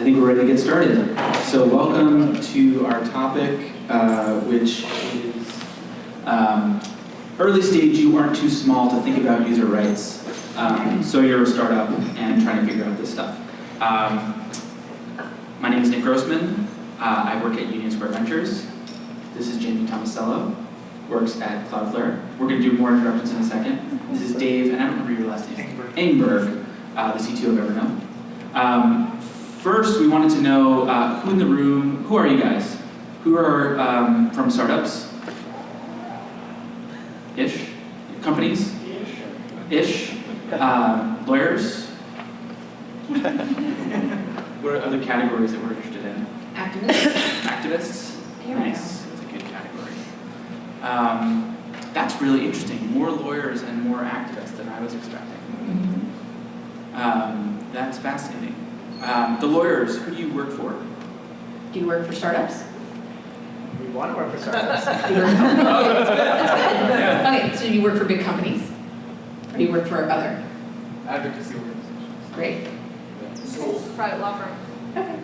I think we're ready to get started. So welcome to our topic, uh, which is um, early stage, you aren't too small to think about user rights. Um, so you're a startup and trying to figure out this stuff. Um, my name is Nick Grossman. Uh, I work at Union Square Ventures. This is Jamie Tomasello, works at Cloudflare. We're going to do more introductions in a second. This is Dave, and I don't remember your last name. Engberg, uh, the CTO of Evernote. First, we wanted to know uh, who in the room, who are you guys? Who are um, from startups? Ish? Companies? Ish? Uh, lawyers? what are other categories that we're interested in? Activists. Activists? Here Nice, that's a good category. Um, that's really interesting. More lawyers and more activists than I was expecting. Um, that's fascinating. Um, the lawyers, who do you work for? Do you work for startups? We want to work for startups. Do you work- Oh, that's good. That's good. Okay, so you work for big companies? Or do you work for other? Advocacy organizations. Great. Private law firm. Okay.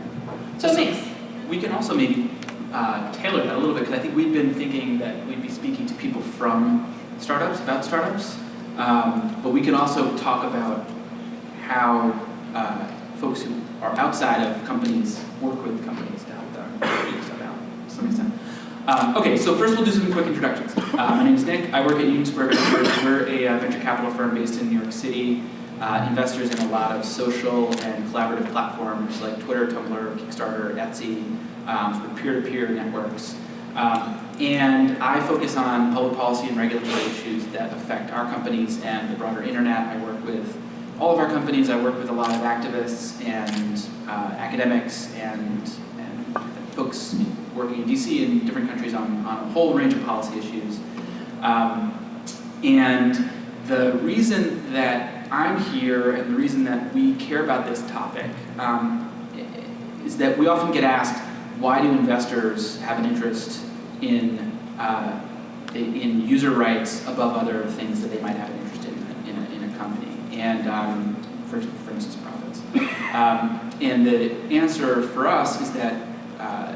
So it makes, We can also maybe uh, tailor that a little bit because I think we've been thinking that we'd be speaking to people from startups, about startups. Um, but we can also talk about how uh, folks who are outside of companies work with companies to help them figure stuff out to some extent. Okay, so first we'll do some quick introductions. Uh, my name is Nick. I work at Union Square Ventures. We're a uh, venture capital firm based in New York City. Uh, investors in a lot of social and collaborative platforms like Twitter, Tumblr, Kickstarter, Etsy, um, sort of peer-to-peer networks. Um, and I focus on public policy and regulatory issues that affect our companies and the broader internet. I work with all of our companies. I work with a lot of activists and uh, academics and, and folks working in DC and different countries on, on a whole range of policy issues. Um, and the reason that I'm here and the reason that we care about this topic um, is that we often get asked, why do investors have an interest in, uh, in user rights above other things that they might have an interest in in a, in a company? And um, for, for instance, profits. Um, and the answer for us is that uh,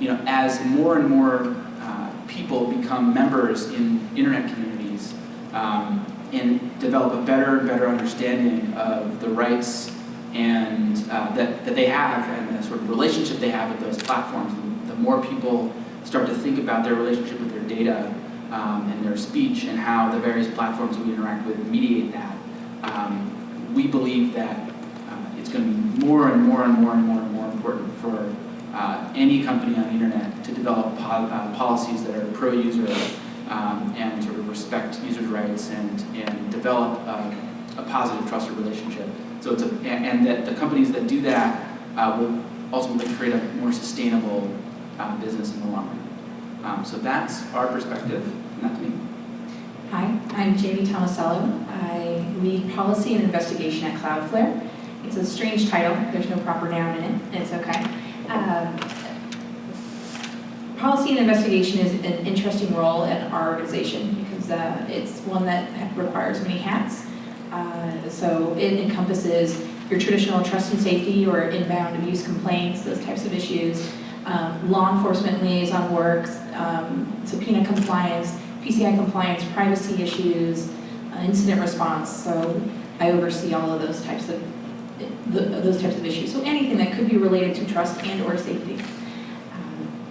you know, as more and more uh, people become members in internet communities, um, and develop a better and better understanding of the rights and uh, that, that they have and the sort of relationship they have with those platforms. The, more people start to think about their relationship with their data um, and their speech and how the various platforms we interact with mediate that, um, we believe that uh, it's going to be more and more and more and more and more important for uh, any company on the internet to develop uh, policies that are pro-user um, and sort of respect users' rights and, and develop a positive, trusted relationship. So it's a, and, and that the companies that do that uh, will ultimately create a more sustainable uh, business in the long run. Um, so that's our perspective, not to me. Hi, I'm Jamie Tomasello. I lead policy and investigation at Cloudflare. It's a strange title, there's no proper noun in it, and it's okay. Um, Policy and investigation is an interesting role in our organization because uh, it's one that requires many hats. Uh, so it encompasses your traditional trust and safety or inbound abuse complaints, those types of issues, um, law enforcement liaison work, um, subpoena compliance, PCI compliance, privacy issues, uh, incident response. So I oversee all of those types of the, those types of issues. So anything that could be related to trust and or safety.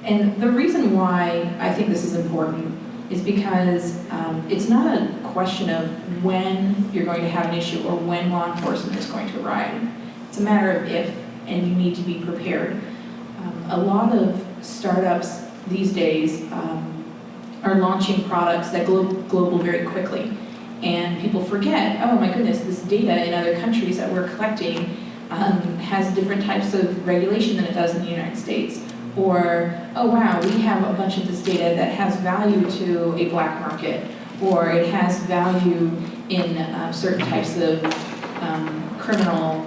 And the reason why I think this is important is because um, it's not a question of when you're going to have an issue or when law enforcement is going to arrive. It's a matter of if, and you need to be prepared. Um, a lot of startups these days um, are launching products that go global very quickly. And people forget, oh my goodness, this data in other countries that we're collecting um, has different types of regulation than it does in the United States or, oh wow, we have a bunch of this data that has value to a black market, or it has value in uh, certain types of um, criminal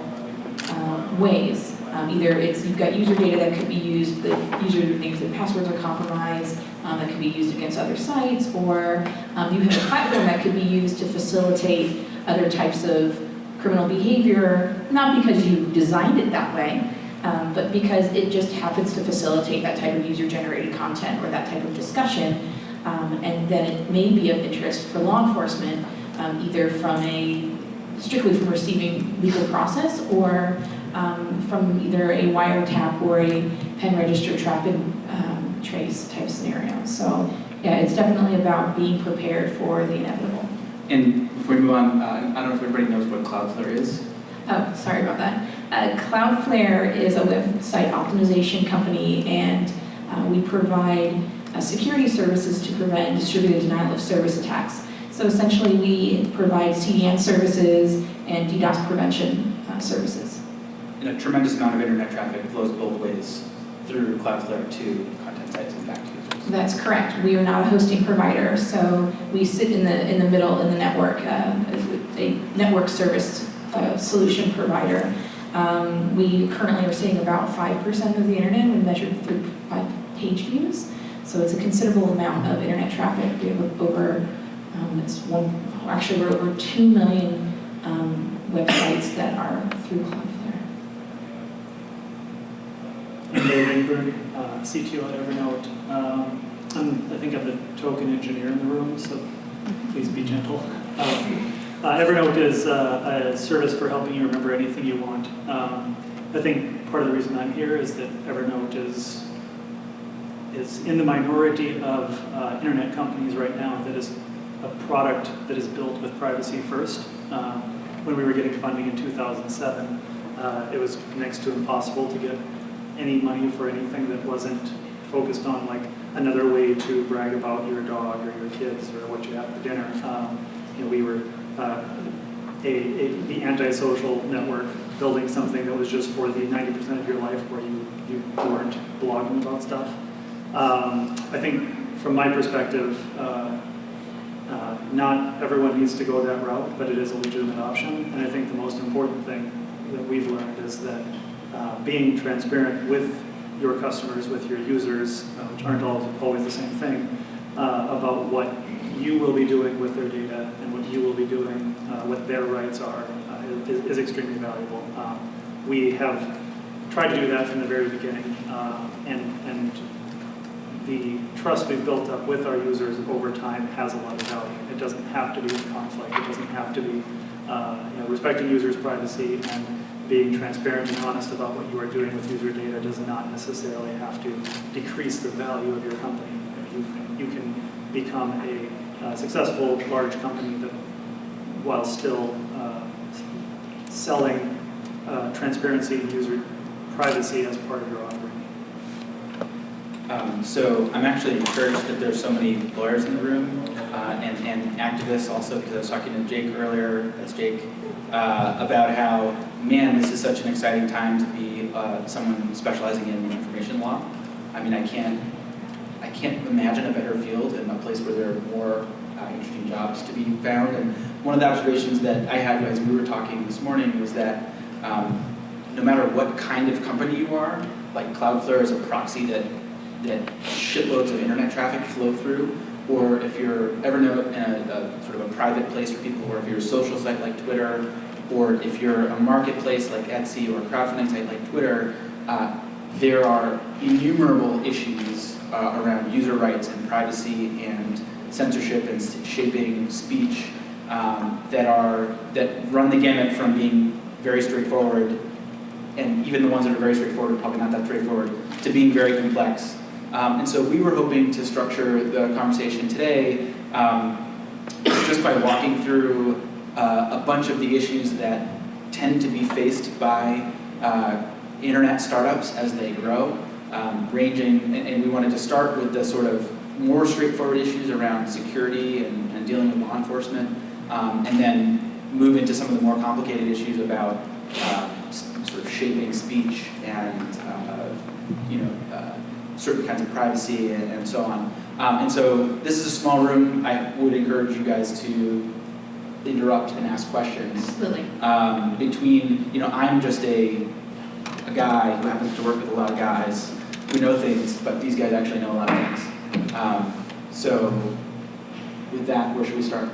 uh, ways. Um, either it's, you've got user data that could be used, the usernames and passwords are compromised, um, that could be used against other sites, or um, you have a platform that could be used to facilitate other types of criminal behavior, not because you designed it that way, Um, but because it just happens to facilitate that type of user-generated content or that type of discussion, um, and then it may be of interest for law enforcement, um, either from a, strictly from receiving legal process or um, from either a wiretap or a pen register trap and um, trace type scenario. So yeah, it's definitely about being prepared for the inevitable. And before we move on, uh, I don't know if everybody knows what Cloudflare is. Oh, sorry about that. Uh, Cloudflare is a website optimization company, and uh, we provide uh, security services to prevent distributed denial of service attacks. So essentially, we provide CDN services and DDoS prevention uh, services. And a tremendous amount of internet traffic flows both ways through Cloudflare to content sites and back to users. That's correct. We are not a hosting provider, so we sit in the in the middle in the network uh, as a network service uh, solution provider. Um, we currently are seeing about five percent of the internet when measured through by page views. So it's a considerable amount of internet traffic. We have over um, it's one actually we're over two million um, websites that are through Cloudflare. I'm uh, CTO at Evernote. Um, I think I'm the token engineer in the room, so please be gentle. Um, uh, Evernote is uh, a service for helping you remember anything you want. Um, I think part of the reason I'm here is that Evernote is is in the minority of uh, internet companies right now that is a product that is built with privacy first. Um, when we were getting funding in 2007, uh, it was next to impossible to get any money for anything that wasn't focused on like another way to brag about your dog or your kids or what you had for dinner. Um, you know, we were uh, a, a, the antisocial network building something that was just for the 90% of your life where you, you weren't blogging about stuff. Um, I think from my perspective, uh, uh, not everyone needs to go that route, but it is a legitimate option. And I think the most important thing that we've learned is that uh, being transparent with your customers, with your users, uh, which aren't always, always the same thing, uh, about what you will be doing with their data and what you will be doing, uh, what their rights are, is, is extremely valuable. Um, we have tried to do that from the very beginning, and, and the trust we've built up with our users over time has a lot of value. It doesn't have to be in conflict. It doesn't have to be uh, you know, respecting users' privacy and being transparent and honest about what you are doing with user data does not necessarily have to decrease the value of your company. You can, you can become a uh, successful large company that, while still uh, selling uh, transparency and user privacy as part of your offering. Um, so I'm actually encouraged that there's so many lawyers in the room uh, and, and activists also, because I was talking to Jake earlier, that's Jake, uh, about how, man, this is such an exciting time to be uh, someone specializing in information law. I mean, I can't, I can't imagine a better field and a place where there are more uh, interesting jobs to be found. And one of the observations that I had as we were talking this morning was that um, no matter what kind of company you are, like Cloudflare is a proxy that that shitloads of internet traffic flow through, or if you're Evernote in a, a sort of a private place for people, or if you're a social site like Twitter, or if you're a marketplace like Etsy or a crowdfunding site like Twitter, uh, there are innumerable issues uh, around user rights and privacy and censorship and shaping speech um, that are that run the gamut from being very straightforward, and even the ones that are very straightforward are probably not that straightforward, to being very complex. Um, and so we were hoping to structure the conversation today um, just by walking through uh, a bunch of the issues that tend to be faced by uh, internet startups as they grow, um, ranging, and, and, we wanted to start with the sort of more straightforward issues around security and, and dealing with law enforcement, um, and then move into some of the more complicated issues about uh, sort of shaping speech and, uh, you know, uh, certain kinds of privacy and, and so on. Um, and so this is a small room. I would encourage you guys to interrupt and ask questions. Absolutely. Um, between, you know, I'm just a, a guy who happens to work with a lot of guys who know things, but these guys actually know a lot of things. Um, so with that, where should we start?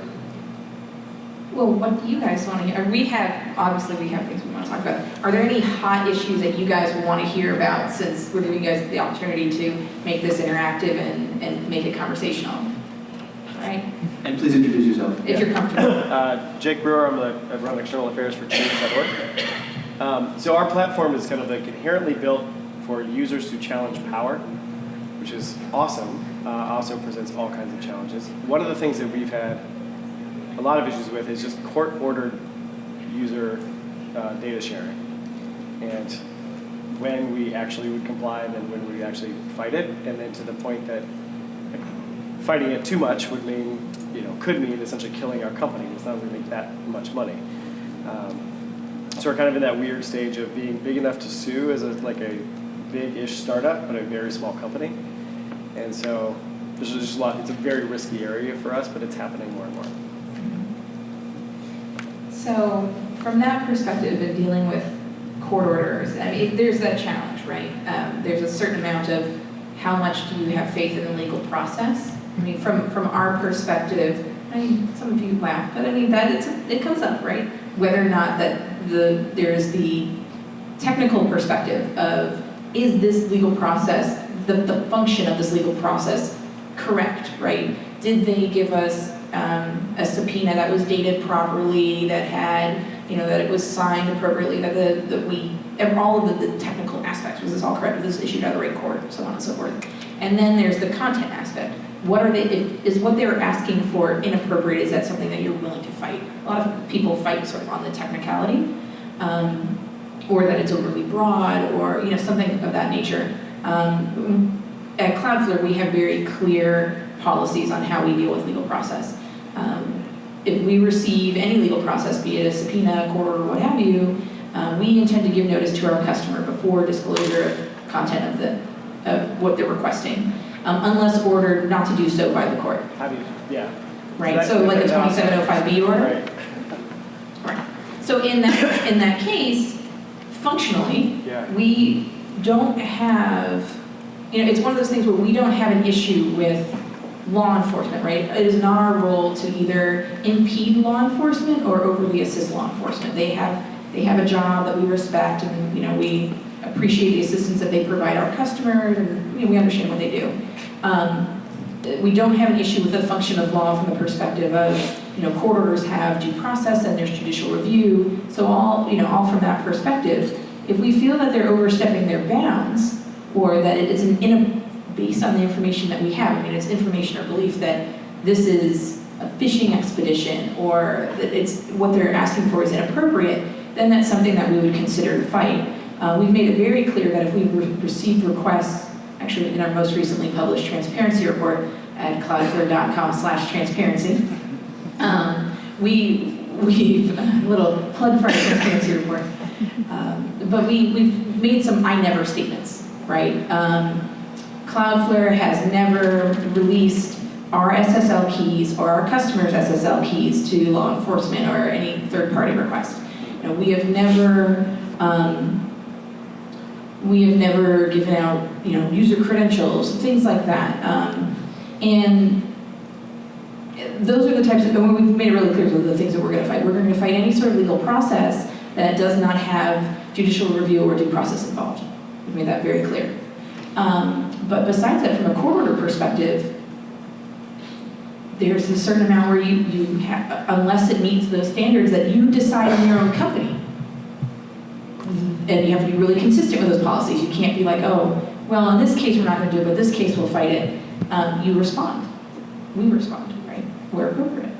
Well, what do you guys want to hear? We have, obviously, we have things we want to talk about. Are there any hot issues that you guys want to hear about since we're giving you guys the opportunity to make this interactive and, and make it conversational? All right, And please introduce yourself. if you're comfortable. Uh, Jake Brewer, I'm the, I run external affairs for Change.org. Um, so our platform is kind of like inherently built for users to challenge power, which is awesome. Uh, also presents all kinds of challenges. One of the things that we've had a lot of issues with is just court-ordered user uh, data sharing, and when we actually would comply, then when we actually fight it, and then to the point that fighting it too much would mean, you know, could mean essentially killing our company. It's not going make that much money. Um, so we're kind of in that weird stage of being big enough to sue as a, like a big-ish startup, but a very small company. And so there's just a lot. It's a very risky area for us, but it's happening more and more. So from that perspective of dealing with court orders, I mean, there's that challenge, right? Um, there's a certain amount of how much do you have faith in the legal process? I mean, from, from our perspective, I mean, some of you laugh, but I mean, that, it's, it comes up, right? Whether or not that the, there's the technical perspective of, is this legal process, the, the function of this legal process correct, right? Did they give us um, a subpoena that was dated properly, that had, you know, that it was signed appropriately, that the, that we, all of the, the technical aspects, was this all correct, was this issued out of the right court, so on and so forth. And then there's the content aspect. What are they, is what they're asking for inappropriate, is that something that you're willing to fight? A lot of people fight sort of on the technicality, um, or that it's overly broad, or, you know, something of that nature. Um, at Cloudflare, we have very clear policies on how we deal with legal process. Um, If we receive any legal process, be it a subpoena, court order, what have you, uh, we intend to give notice to our customer before disclosure of content of the, of what they're requesting, um, unless ordered not to do so by the court, How do you? Yeah. right? That- So like a 2705B order? Right. Right. So in that, in that case, functionally, Yeah. we don't have, you know, it's one of those things where we don't have an issue with law enforcement, right? It is not our role to either impede law enforcement or overly assist law enforcement. They have, they have a job that we respect and, you know, we appreciate the assistance that they provide our customers and, you know, we understand what they do. Um, we don't have an issue with the function of law from the perspective of, you know, court orders have due process and there's judicial review. So all, you know, all from that perspective, if we feel that they're overstepping their bounds or that it is an in based on the information that we have, I mean, it's information or belief that this is a fishing expedition or that it's what they're asking for is inappropriate, then that's something that we would consider to fight. Uh, we've made it very clear that if we've re- received requests, actually in our most recently published transparency report at cloudflare.com slash transparency, um, we, we've, a little plug for our transparency report, um, but we, we've made some I never statements, right? Um, Cloudflare has never released our SSL keys or our customers' SSL keys to law enforcement or any third-party request. You know, we have never, um, we have never given out, you know, user credentials, things like that. Um, and those are the types of, and we've made it really clear, are the things that we're gonna fight. We're gonna fight any sort of legal process that does not have judicial review or due process involved. We've made that very clear. Um, but besides that, from a court order perspective, there's a certain amount where you, you have, unless it meets those standards that you decide in your own company. And you have to be really consistent with those policies. You can't be like, oh, well, in this case, we're not gonna do it, but this case, we'll fight it. Um, you respond. We respond, right? Where appropriate.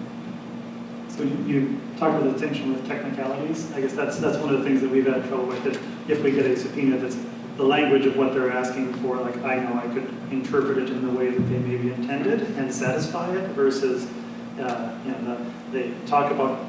So you, you talked about the distinction with technicalities. I guess that's, that's one of the things that we've had trouble with, if we get a subpoena that's the language of what they're asking for, like I know I could interpret it in the way that they maybe intended and satisfy it versus, uh, you know, the, they talk about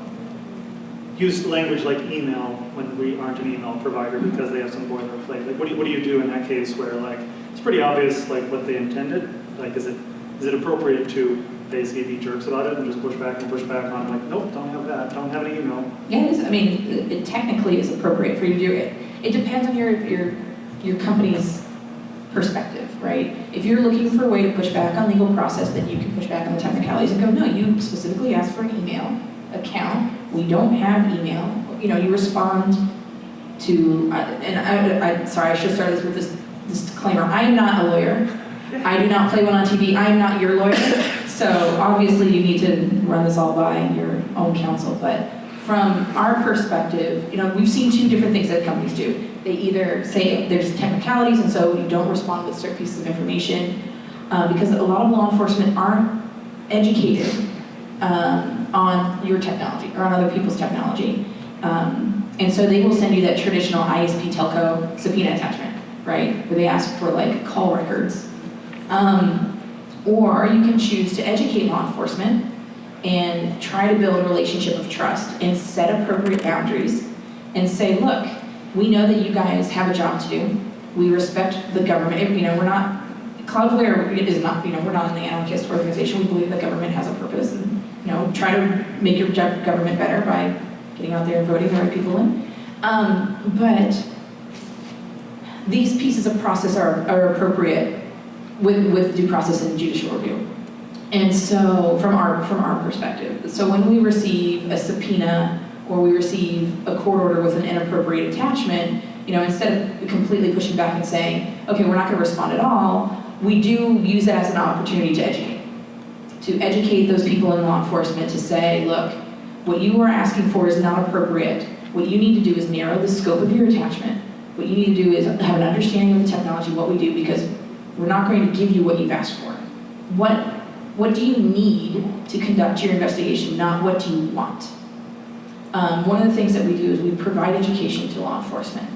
use language like email when we aren't an email provider because they have some boilerplate. Like, what do you, what do you do in that case where like, it's pretty obvious like what they intended? Like, is it, is it appropriate to basically be jerks about it and just push back and push back on like, nope, don't have that, don't have any email? Yeah, I mean, it- it technically is appropriate for you to do it. It depends on your, your, your company's perspective, right? If you're looking for a way to push back on legal process, then you can push back on the technicalities and go, no, you specifically asked for an email, account. We don't have email. You know, you respond to, uh, and I, I, sorry, I should start this with this disclaimer. I am not a lawyer. I do not play one on TV. I am not your lawyer. So obviously you need to run this all by your own counsel. But from our perspective, you know, we've seen two different things that companies do. They either say there's technicalities and so you don't respond with certain pieces of information uh, because a lot of law enforcement aren't educated um, on your technology or on other people's technology. Um, and so they will send you that traditional ISP telco subpoena attachment, right? Where they ask for like call records. Um, or you can choose to educate law enforcement and try to build a relationship of trust and set appropriate boundaries and say, look, we know that you guys have a job to do. We respect the government. You know, we're not, Cloudflare is not, you know, we're not an anarchist organization. We believe the government has a purpose and, you know, try to make your gov- government better by getting out there and voting the right people in. Um, but these pieces of process are, are appropriate with, with due process and judicial review. And so, from our, from our perspective, so when we receive a subpoena or we receive a court order with an inappropriate attachment, you know, instead of completely pushing back and saying, okay, we're not gonna respond at all, we do use that as an opportunity to educate. To educate those people in law enforcement to say, look, what you are asking for is not appropriate. What you need to do is narrow the scope of your attachment. What you need to do is have an understanding of the technology, what we do, because we're not going to give you what you've asked for. What, what do you need to conduct your investigation, not what do you want? Um, one of the things that we do is we provide education to law enforcement,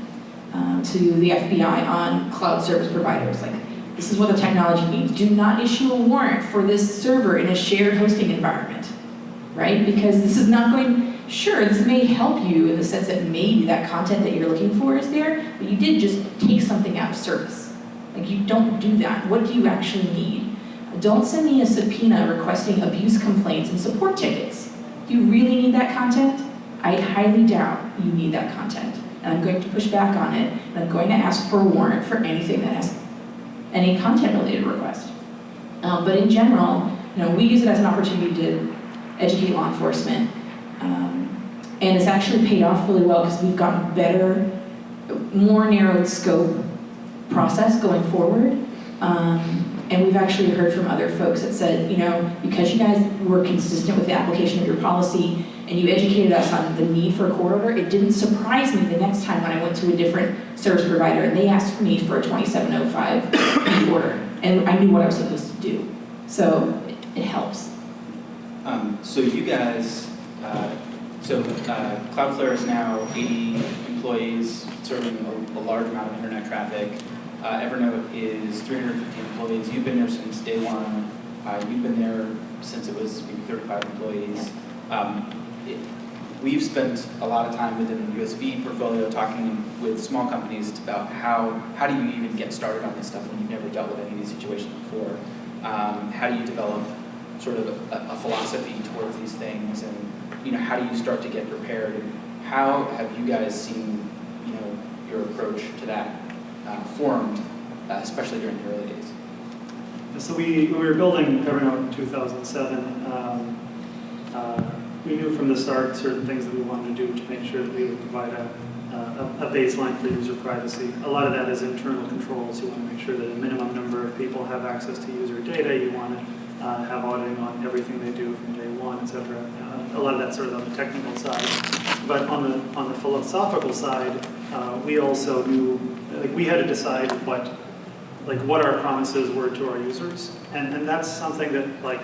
um, to the FBI on cloud service providers. Like, this is what the technology means. Do not issue a warrant for this server in a shared hosting environment, right? Because this is not going, sure, this may help you in the sense that maybe that content that you're looking for is there, but you did just take something out of service. Like, you don't do that. What do you actually need? Don't send me a subpoena requesting abuse complaints and support tickets. Do you really need that content? I highly doubt you need that content. And I'm going to push back on it, and I'm going to ask for a warrant for anything that has any content-related request. Um, but in general, you know, we use it as an opportunity to educate law enforcement. Um, and it's actually paid off really well because we've gotten better, more narrowed scope process going forward. Um, and we've actually heard from other folks that said, you know, because you guys were consistent with the application of your policy and you educated us on the need for a court order, it didn't surprise me the next time when I went to a different service provider and they asked me for a 2705 order. And I knew what I was supposed to do. So it, it helps. Um, so you guys, uh, so uh, Cloudflare is now 80 employees serving a, a large amount of internet traffic. Uh, Evernote is 350 employees. You've been there since day one. Uh, you've been there since it was maybe 35 employees. Um, it, we've spent a lot of time within the USV portfolio talking with small companies about how, how do you even get started on this stuff when you've never dealt with any of these situations before? Um, how do you develop sort of a, a philosophy towards these things and you know how do you start to get prepared how have you guys seen you know your approach to that uh, formed uh, especially during the early days So we, when we were building Evernote in 2007, um, uh, we knew from the start certain things that we wanted to do to make sure that we would provide a, a, a baseline for user privacy. A lot of that is internal controls. You want to make sure that a minimum number of people have access to user data. You want to uh, have auditing on everything they do from day one, et cetera. Uh, a lot of that's sort of on the technical side. But on the, on the philosophical side, uh, we also knew, like we had to decide what like what our promises were to our users. And, and that's something that like,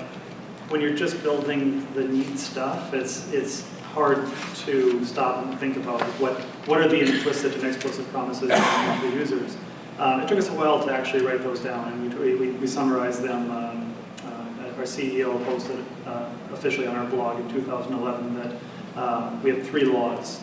when you're just building the neat stuff, it's, it's hard to stop and think about what, what are the implicit and explicit promises to the users. Um, it took us a while to actually write those down and we, we, we summarized them. Um, uh, our CEO posted uh, officially on our blog in 2011 that uh, we had three laws.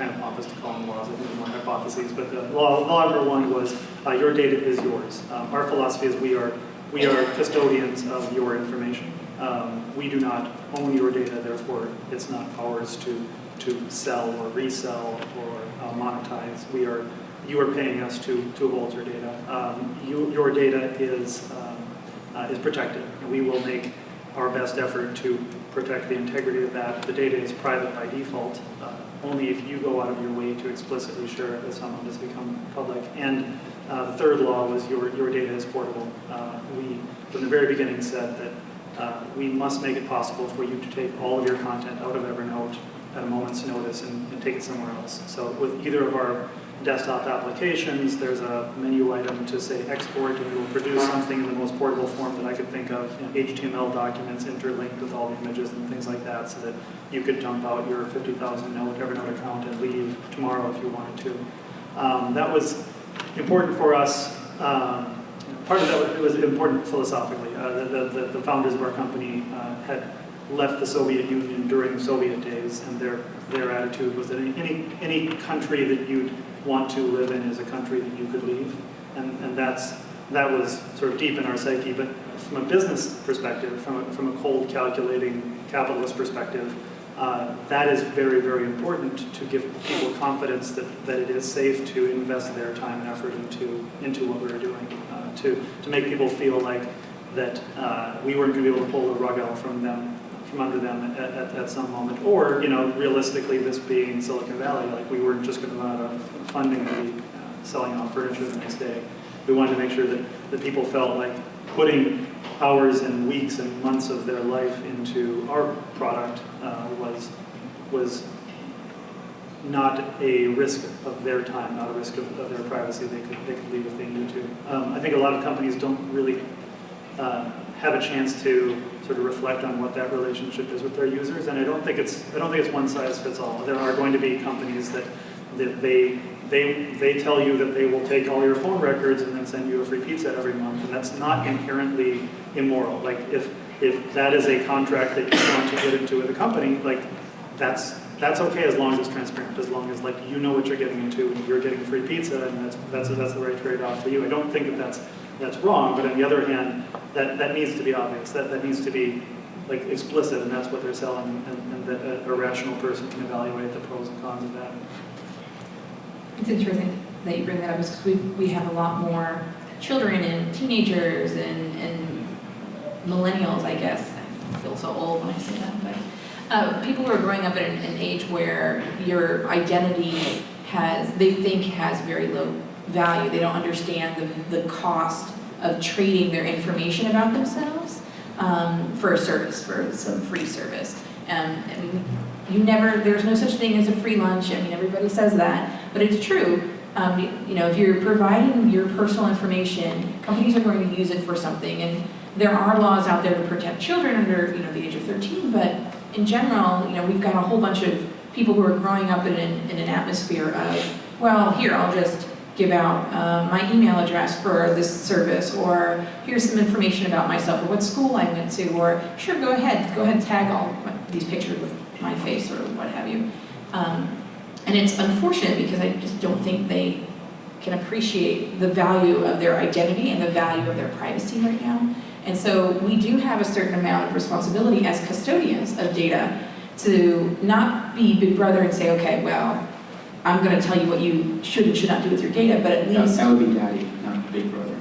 Kind of pompous to call them laws, I think more hypotheses, but the law, law number one was uh, your data is yours. Um, our philosophy is we are, we are custodians of your information. Um, we do not own your data, therefore it's not ours to, to sell or resell or uh, monetize. We are, you are paying us to, to hold your data. Um, you, your data is, um, uh, is protected. And we will make our best effort to protect the integrity of that. The data is private by default. Uh, only if you go out of your way to explicitly share it with someone it become public. And uh, the third law was your, your data is portable. Uh, we, from the very beginning, said that uh, we must make it possible for you to take all of your content out of Evernote at a moment's notice and, and take it somewhere else. So with either of our desktop applications, there's a menu item to say export, and it will produce something in the most portable form that I could think of, you know, HTML documents interlinked with all the images and things like that, so that you could dump out your 50,000 note Evernote account and leave tomorrow if you wanted to. Um, that was important for us. Um, part of that was, it was important philosophically. Uh, the, the, the founders of our company uh, had left the Soviet Union during Soviet days, and their their attitude was that any any country that you'd want to live in is a country that you could leave, and and that's that was sort of deep in our psyche. But from a business perspective, from a, from a cold calculating capitalist perspective, uh, that is very very important to give people confidence that that it is safe to invest their time and effort into into what we're doing, uh, to to make people feel like that uh, we weren't going to be able to pull the rug out from them from under them at, at, at, some moment. Or, you know, realistically, this being Silicon Valley, like we weren't just going to run out of funding to be uh, selling off furniture the next day. We wanted to make sure that, that people felt like putting hours and weeks and months of their life into our product uh, was, was not a risk of their time, not a risk of, of their privacy. They could, they could leave if they needed to. Um, I think a lot of companies don't really uh, have a chance to sort of reflect on what that relationship is with their users. And I don't think it's I don't think it's one size fits all. There are going to be companies that that they they they tell you that they will take all your phone records and then send you a free pizza every month, and that's not inherently immoral. Like if if that is a contract that you want to get into with a company, like that's that's okay as long as it's transparent, as long as like you know what you're getting into and you're getting free pizza, and that's that's that's the right trade-off for you. I don't think that that's that's wrong, but on the other hand, that, that needs to be obvious. That, that needs to be like explicit, and that's what they're selling, and, and that a, a rational person can evaluate the pros and cons of that. It's interesting that you bring that up because we, we have a lot more children and teenagers and, and millennials, I guess. I feel so old when I say that, but uh, people who are growing up at an, an age where your identity has, they think has very low value. They don't understand the, the cost of trading their information about themselves um, for a service, for some free service. Um, I mean, you never, there's no such thing as a free lunch. I mean, everybody says that, but it's true. Um, you, you know, if you're providing your personal information, companies are going to use it for something. And there are laws out there to protect children under, you know, the age of 13, but in general, you know, we've got a whole bunch of people who are growing up in an, in an atmosphere of, well, here, I'll just give out uh, my email address for this service, or here's some information about myself, or what school I went to, or sure, go ahead, go ahead and tag all these pictures with my face or what have you. Um, and it's unfortunate because I just don't think they can appreciate the value of their identity and the value of their privacy right now. And so we do have a certain amount of responsibility as custodians of data to not be big brother and say, okay, well, I'm going to tell you what you should and should not do with your data, but at least, that would be daddy, not big brother,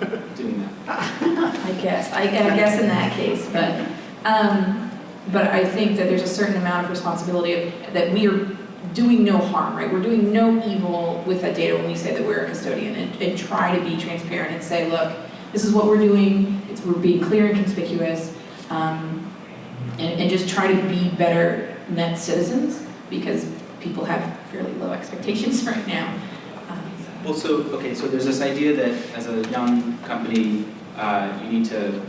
doing that. I guess, I, I guess in that case, but, um, but I think that there's a certain amount of responsibility of, that we are doing no harm, right? We're doing no evil with that data when we say that we're a custodian and, and try to be transparent and say, look, this is what we're doing, it's, we're being clear and conspicuous, um, and, and just try to be better net citizens because people have fairly low expectations right now. Um, Well, so, okay, so there's this idea that as a young company, uh, you need to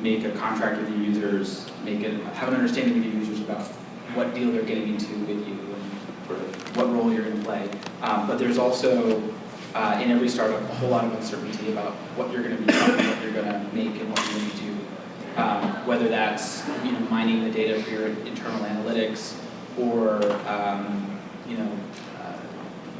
make a contract with your users, make it, have an understanding with your users about what deal they're getting into with you and sort of what role you're gonna play. Um, but there's also, uh, in every startup, a whole lot of uncertainty about what you're gonna be doing, what you're gonna make and what you're gonna do. Um, whether that's, you know, mining the data for your internal analytics or, um, you know, uh,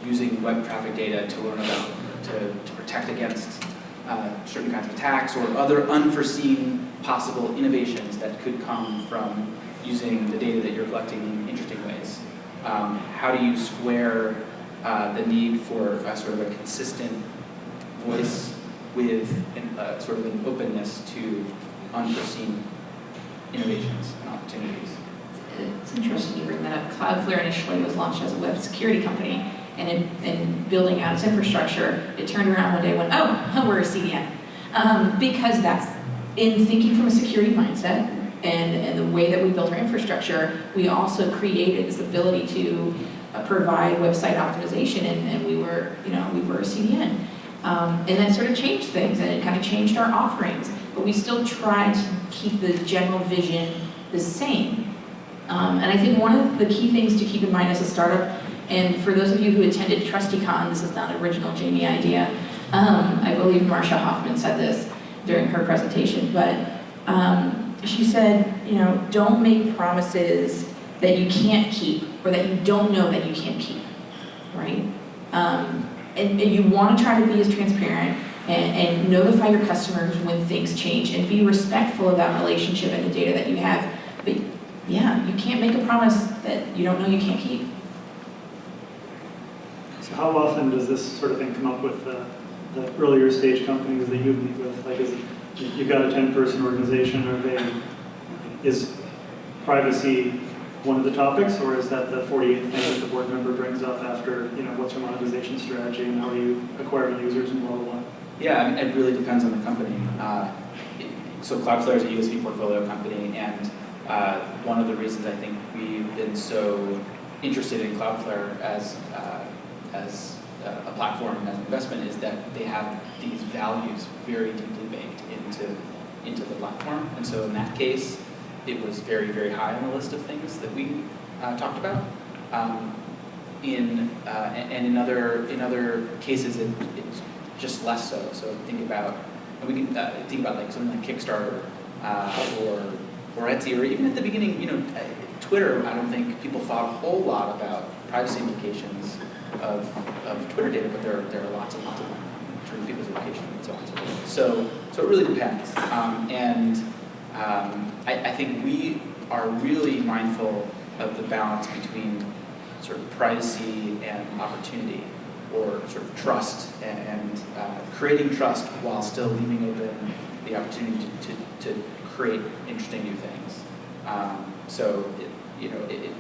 using web traffic data to learn about, to, to protect against uh, certain kinds of attacks or other unforeseen possible innovations that could come from using the data that you're collecting in interesting ways. Um, how do you square uh, the need for a sort of a consistent voice with an, uh, sort of an openness to unforeseen innovations and opportunities. It's interesting you bring that up. Cloudflare initially was launched as a web security company, and in, in building out its infrastructure, it turned around one day and went, oh, we're a CDN. Um, because that's, in thinking from a security mindset, and, and the way that we built our infrastructure, we also created this ability to uh, provide website optimization, and, and we were, you know, we were a CDN. Um, and that sort of changed things, and it kind of changed our offerings, but we still tried to keep the general vision the same. Um, and I think one of the key things to keep in mind as a startup, and for those of you who attended TrustyCon, this is not an original Jamie idea. Um, I believe Marcia Hofmann said this during her presentation, but um, she said, you know, don't make promises that you can't keep or that you don't know that you can't keep, right? Um, and, and you want to try to be as transparent and, and notify your customers when things change and be respectful of that relationship and the data that you have. But yeah, you can't make a promise that you don't know you can't keep. So how often does this sort of thing come up with the, the earlier stage companies that you meet with? Like, is it, you- you've got a ten-person organization, are they, is privacy one of the topics, or is that the forty-eighth thing that the board member brings up after, you know, what's your monetization strategy and how do you acquire users and blah, blah, blah? Yeah, I mean, it really depends on the company. Uh, So Cloudflare is a USV portfolio company, and uh, one of the reasons I think we've been so interested in Cloudflare as, uh, as uh, a platform and as an investment is that they have these values very deeply baked into, into the platform. And so in that case, it was very, very high on the list of things that we uh, talked about. Um, in uh, and in other in other cases, it, it's just less so. So think about we can uh, think about like something like Kickstarter or or Etsy or even at the beginning, you know, uh, Twitter. I don't think people thought a whole lot about privacy implications of, of Twitter data, but there are, there are lots and lots of them in terms of people's education and so on and so forth. So so it really depends. Um, and um, I, I think we are really mindful of the balance between sort of privacy and opportunity, or sort of trust and, and uh, creating trust while still leaving open the opportunity to, to, to create interesting new things. Um, so, it, you know, it, it,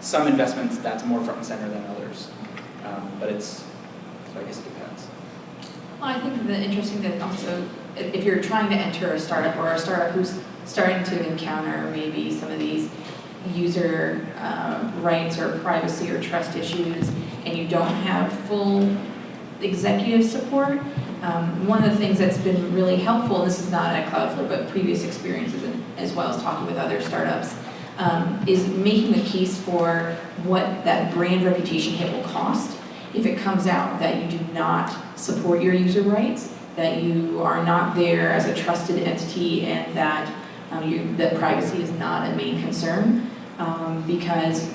some investments that's more front and center than others, um, but it's so I guess it depends. Well, I think the interesting thing also, if you're trying to enter a startup or a startup who's starting to encounter maybe some of these user uh, rights or privacy or trust issues, and you don't have full executive support, um, one of the things that's been really helpful, and this is not at Cloudflare, but previous experiences and as well as talking with other startups, um, is making the case for what that brand reputation hit will cost if it comes out that you do not support your user rights, that you are not there as a trusted entity, and that um, you, that privacy is not a main concern. Um, because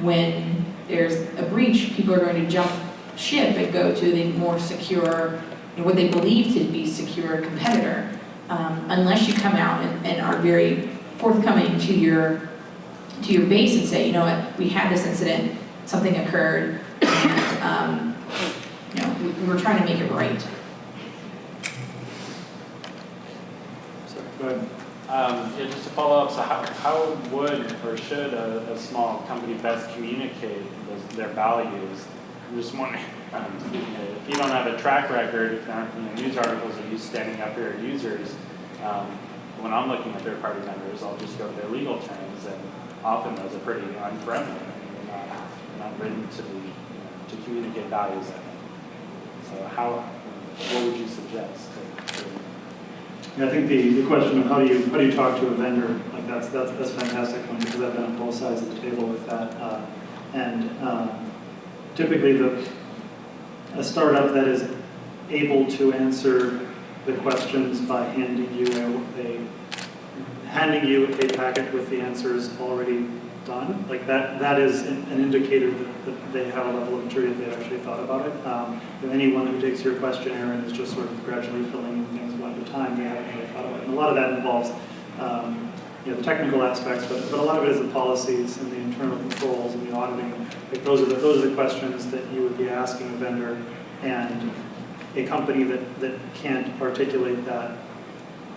when there's a breach, people are going to jump ship and go to the more secure, know, what they believe to be secure competitor, um, unless you come out and, and are very forthcoming to your to your base and say, you know what, we had this incident, something occurred, and um, you know, we, we're trying to make it right. So, go ahead. Um, yeah, just to follow up, so how, how would or should a, a small company best communicate those, their values? Just wondering, um, if you don't have a track record, if aren't you know, news articles of you standing up here users, um, when I'm looking at third-party vendors, I'll just go to their legal terms, and often those are pretty unfriendly. I not, not written to be, you know, to communicate values. So how, what would you suggest? To, to Yeah, I think the, the question of how do you, how do you talk to a vendor, like that's, that's, that's fantastic one, because I've been on both sides of the table with that. Uh, And um, typically the, a startup that is able to answer the questions by handing you a, a, handing you a packet with the answers already done, like that, that is an indicator that, that they have a level of maturity, that they actually thought about it. Um, anyone who takes your questionnaire and is just sort of gradually filling in things one at a time, they haven't really thought about it. And a lot of that involves, um, you know, the technical aspects, but, but a lot of it is the policies and the internal controls and the auditing. Like those are the, those are the questions that you would be asking a vendor and a company that, that can't articulate that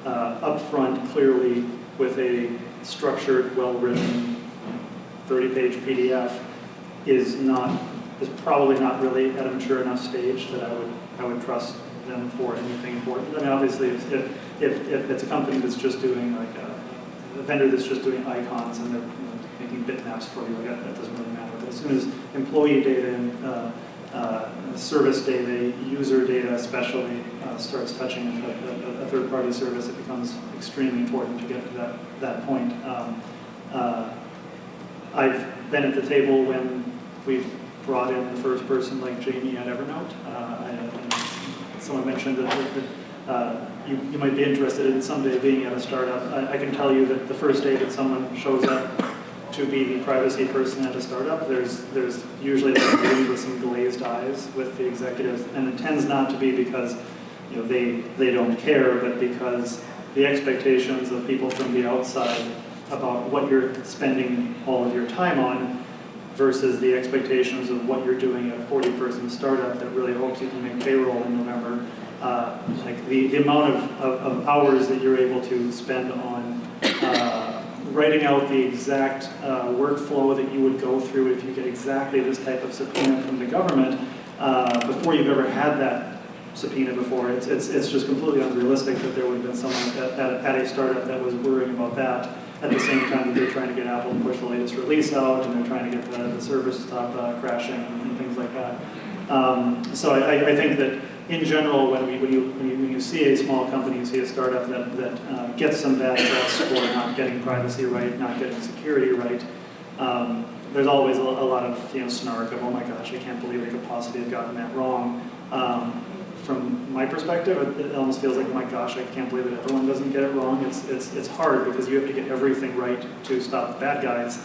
uh, upfront clearly with a structured, well-written, 30-page PDF is not, is probably not really at a mature enough stage that I would, I would trust them for anything important. I mean, obviously, if, if, if it's a company that's just doing like a, vendor that's just doing icons and they're you know, making bitmaps for you, like that, that doesn't really matter. But as soon as employee data and, uh, uh, service data, user data especially, uh, starts touching a, a, a third-party service, it becomes extremely important to get to that, that point. Um, uh, I've been at the table when we've brought in the first person like Jamie at Evernote. Uh, I- Someone mentioned that, that uh, you, you might be interested in someday being at a startup. I, I can tell you that the first day that someone shows up to be the privacy person at a startup, there's, there's usually like meetings with some glazed eyes with the executives, and it tends not to be because, you know, they, they don't care, but because the expectations of people from the outside about what you're spending all of your time on versus the expectations of what you're doing at a 40-person startup that really hopes you can make payroll in November. Uh, Like the, the amount of, of, of hours that you're able to spend on uh, writing out the exact uh, workflow that you would go through if you get exactly this type of subpoena from the government uh, before you've ever had that subpoena before. It's, it's, it's just completely unrealistic that there would have been someone at, at, at a startup that was worrying about that at the same time that they're trying to get Apple to push the latest release out and they're trying to get the, the servers to stop uh, crashing and things like that. Um, so I, I think that in general, when, we, when, you, when, you, when you see a small company, you see a startup that, that uh, gets some bad press for not getting privacy right, not getting security right, um, there's always a, a lot of you know, snark of, oh my gosh, I can't believe they could possibly have gotten that wrong. Um, from my perspective, it, almost feels like, oh my gosh, I can't believe that everyone doesn't get it wrong. It's, it's, it's hard because you have to get everything right to stop the bad guys.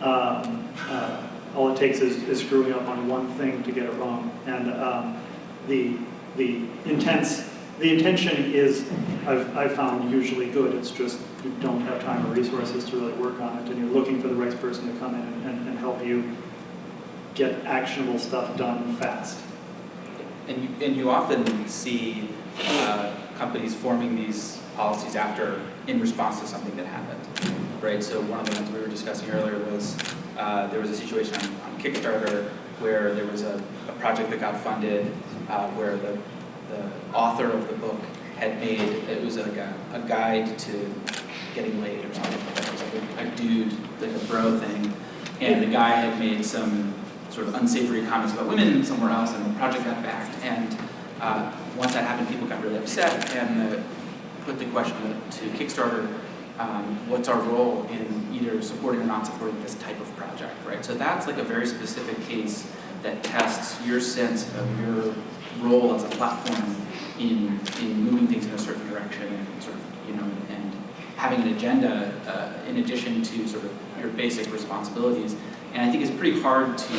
Um, uh, all it takes is, is screwing up on one thing to get it wrong. And um, the, the intense, the intention is, I've, I've found usually good. It's just you don't have time or resources to really work on it, and you're looking for the right person to come in and, and, and help you get actionable stuff done fast. And you, and you often see uh, companies forming these policies after, in response to something that happened, right? So one of the ones we were discussing earlier was, uh, there was a situation on on Kickstarter where there was a, a project that got funded, uh, where the, the author of the book had made, it was like a, a guide to getting laid or something like that. It was like a, a dude, like a bro thing. And the guy had made some sort of unsavory comments about women somewhere else, and the project got backed. And uh, once that happened, people got really upset, and put the question to Kickstarter, um, what's our role in either supporting or not supporting this type of project, right? So that's like a very specific case that tests your sense of your role as a platform in, in moving things in a certain direction and sort of, you know, and having an agenda uh, in addition to sort of your basic responsibilities. And I think it's pretty hard to,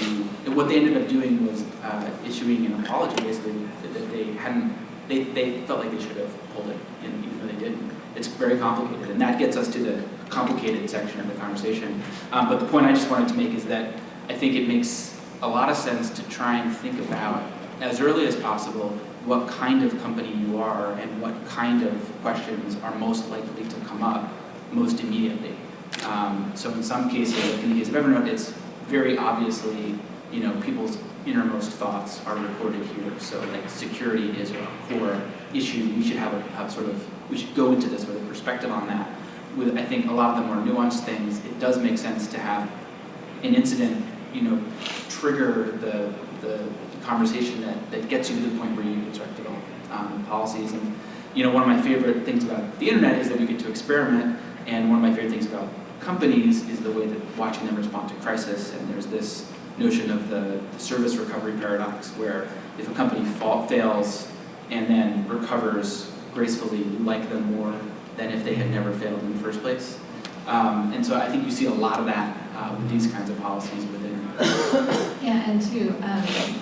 what they ended up doing was uh, issuing an apology basically that they hadn't, they, they felt like they should have pulled it, and even though they didn't. It's very complicated, and that gets us to the complicated section of the conversation. Um, but the point I just wanted to make is that I think it makes a lot of sense to try and think about, as early as possible, what kind of company you are and what kind of questions are most likely to come up most immediately. Um, so in some cases, like in the case of Evernote, it's very obviously, you know, people's innermost thoughts are recorded here. So like security is a core issue. We should have a, a sort of, we should go into this with a perspective on that. With, I think, a lot of the more nuanced things, it does make sense to have an incident, you know, trigger the, the conversation that, that gets you to the point where you can start developing um, policies. And, you know, one of my favorite things about the internet is that we get to experiment, and one of my favorite things about companies is the way that watching them respond to crisis, and there's this notion of the, the service recovery paradox, where if a company fall, fails and then recovers gracefully, you like them more than if they had never failed in the first place. Um, and so I think you see a lot of that uh, with these kinds of policies within. Yeah, and to um,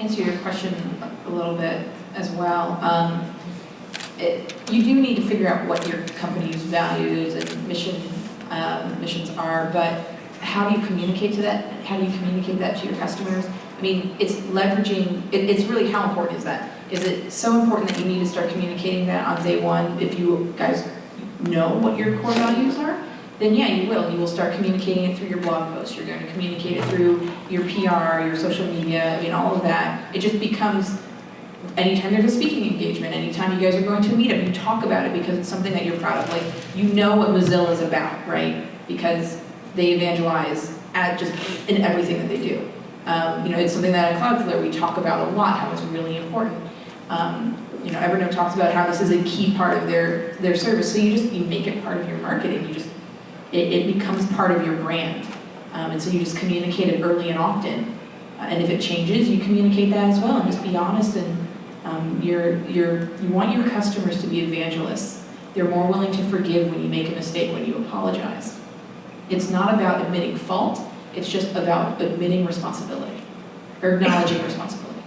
answer your question a little bit as well, um, it, you do need to figure out what your company's values and mission um, missions are, but how do you communicate to that? How do you communicate that to your customers? I mean, it's leveraging, it, it's really how important is that? Is it so important that you need to start communicating that on day one if you guys know what your core values are, then yeah, you will. You will start communicating it through your blog posts. You're going to communicate it through your PR, your social media, I mean, all of that. It just becomes, anytime there's a speaking engagement, anytime you guys are going to a meetup, you talk about it because it's something that you're proud of. Like, you know what Mozilla is about, right? Because they evangelize at just in everything that they do. Um, you know, it's something that at Cloudflare we talk about a lot, how it's really important. Um, you know, Evernote talks about how this is a key part of their, their service, so you just, you make it part of your marketing, you just, it, it becomes part of your brand. Um, and so you just communicate it early and often. Uh, and if it changes, you communicate that as well, and just be honest and, um, you're, you're, you want your customers to be evangelists. They're more willing to forgive when you make a mistake, when you apologize. It's not about admitting fault, it's just about admitting responsibility, or acknowledging responsibility.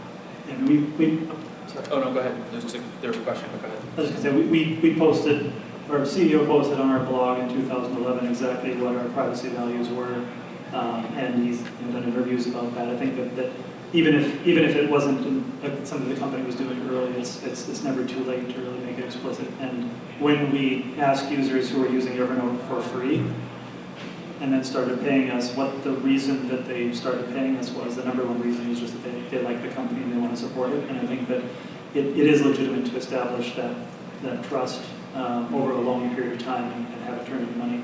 And we, we, sorry. Oh, no, go ahead. There's a, there was a question, go ahead. I was just gonna say, we, we we posted, our CEO posted on our blog in 2011 exactly what our privacy values were, um, and he's done interviews about that. I think that, that even if, even if it wasn't in- something the company was doing early, it's, it's, it's never too late to really make it explicit. And when we ask users who are using Evernote for free, and then started paying us, what the reason that they started paying us was, the number one reason is just that they, they like the company and they want to support it. And I think that it, it is legitimate to establish that, that trust um, over a long period of time and and have it turn into money.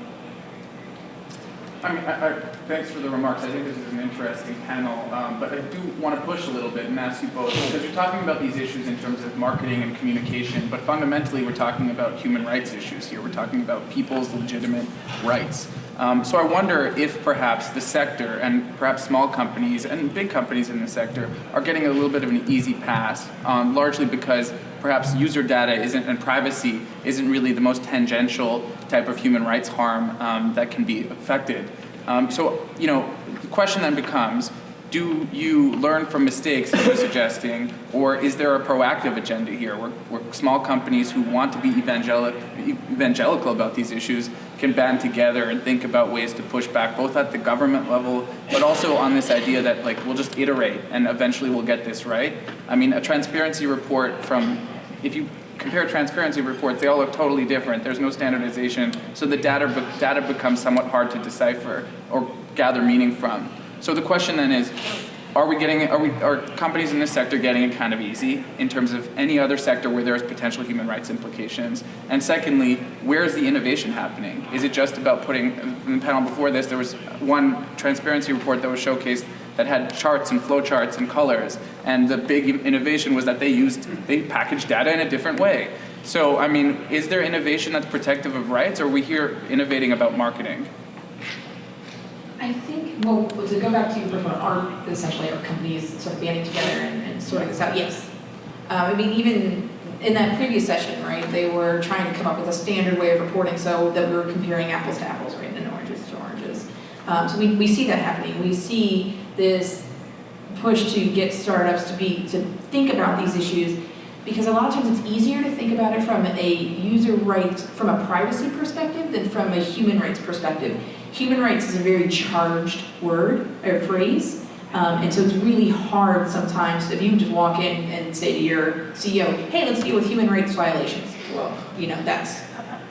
I mean, I, I, thanks for the remarks. I think this is an interesting panel, um, but I do want to push a little bit and ask you both because you're talking about these issues in terms of marketing and communication, but fundamentally we're talking about human rights issues here. We're talking about people's legitimate rights. Um, so I wonder if perhaps the sector and perhaps small companies and big companies in the sector are getting a little bit of an easy pass, um, largely because perhaps user data isn't and privacy isn't really the most tangential type of human rights harm um, that can be affected. Um, so, you know, the question then becomes, do you learn from mistakes, as you're suggesting, or is there a proactive agenda here where, where small companies who want to be evangelic, evangelical about these issues can band together and think about ways to push back, both at the government level, but also on this idea that like we'll just iterate and eventually we'll get this right? I mean, a transparency report from, if you compare transparency reports, they all look totally different. There's no standardization, so the data, be- data becomes somewhat hard to decipher or gather meaning from. So the question then is, are we getting, are we, are companies in this sector getting it kind of easy in terms of any other sector where there's potential human rights implications? And secondly, where is the innovation happening? Is it just about putting, in the panel before this, there was one transparency report that was showcased that had charts and flow charts and colors, and the big innovation was that they used, they packaged data in a different way. So, I mean, is there innovation that's protective of rights, or are we here innovating about marketing? I think, well, to go back to your one, are essentially our companies sort of banding together and, and sorting this out? Yes. Um, I mean, even in that previous session, right, they were trying to come up with a standard way of reporting so that we were comparing apples to apples, right, and oranges to oranges. Um, so we, we see that happening. We see this push to get startups to be, to think about these issues because a lot of times it's easier to think about it from a user rights, from a privacy perspective than from a human rights perspective. Human rights is a very charged word or phrase, um, and so it's really hard sometimes if you just walk in and say to your CEO, hey, let's deal with human rights violations. Well, you know, that's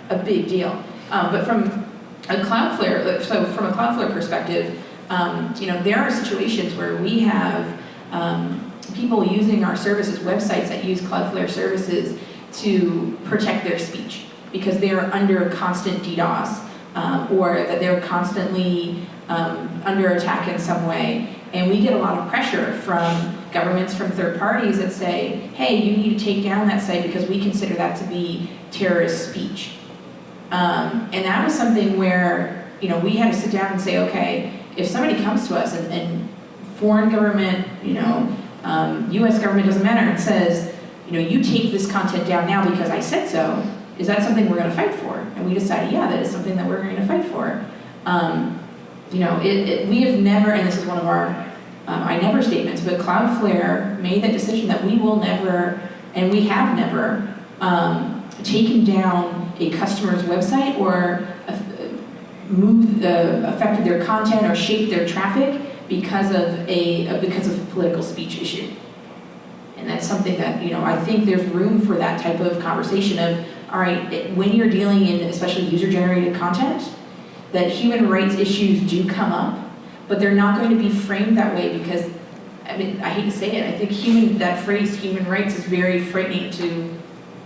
a big deal. Um, but from a Cloudflare, so from a Cloudflare perspective, um, you know, there are situations where we have um, people using our services, websites that use Cloudflare services to protect their speech because they are under constant DDoS um, or that they're constantly um, under attack in some way. And we get a lot of pressure from governments, from third parties that say, hey, you need to take down that site because we consider that to be terrorist speech. Um, and that was something where, you know, we had to sit down and say, okay, if somebody comes to us and, and foreign government, you know, um, U.S. government doesn't matter, and says, you know, you take this content down now because I said so, is that something we're going to fight for? And we decided, yeah, that is something that we're going to fight for. Um, you know, it, it, we have never, and this is one of our um, I never statements, but Cloudflare made that decision that we will never, and we have never, um, taken down a customer's website or uh, moved, uh, affected their content or shaped their traffic because of a, uh, because of a political speech issue. And that's something that, you know, I think there's room for that type of conversation of, all right, it- when you're dealing in especially user-generated content, that human rights issues do come up, but they're not going to be framed that way because, I mean, I hate to say it, I think human, that phrase, human rights, is very frightening to,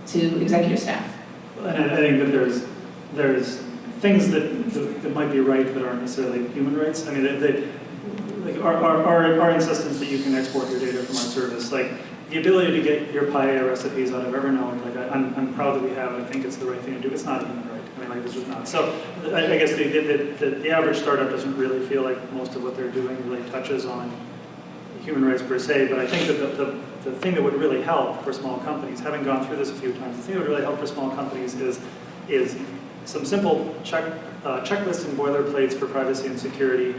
to executive staff. And I, I think that there's, there's things that, that that might be right but aren't necessarily human rights. I mean, they, they, like our, our, our, insistence that you can export your data from our service, like the ability to get your paella recipes out of Evernote, like I, I'm, I'm proud that we have. I think it's the right thing to do. It's not a human right. I mean, like this is not. So I, I guess the, the, the, the average startup doesn't really feel like most of what they're doing really touches on human rights per se, but I think that the, the, the thing that would really help for small companies, having gone through this a few times, the thing that would really help for small companies is, is some simple check, uh, checklists and boilerplates for privacy and security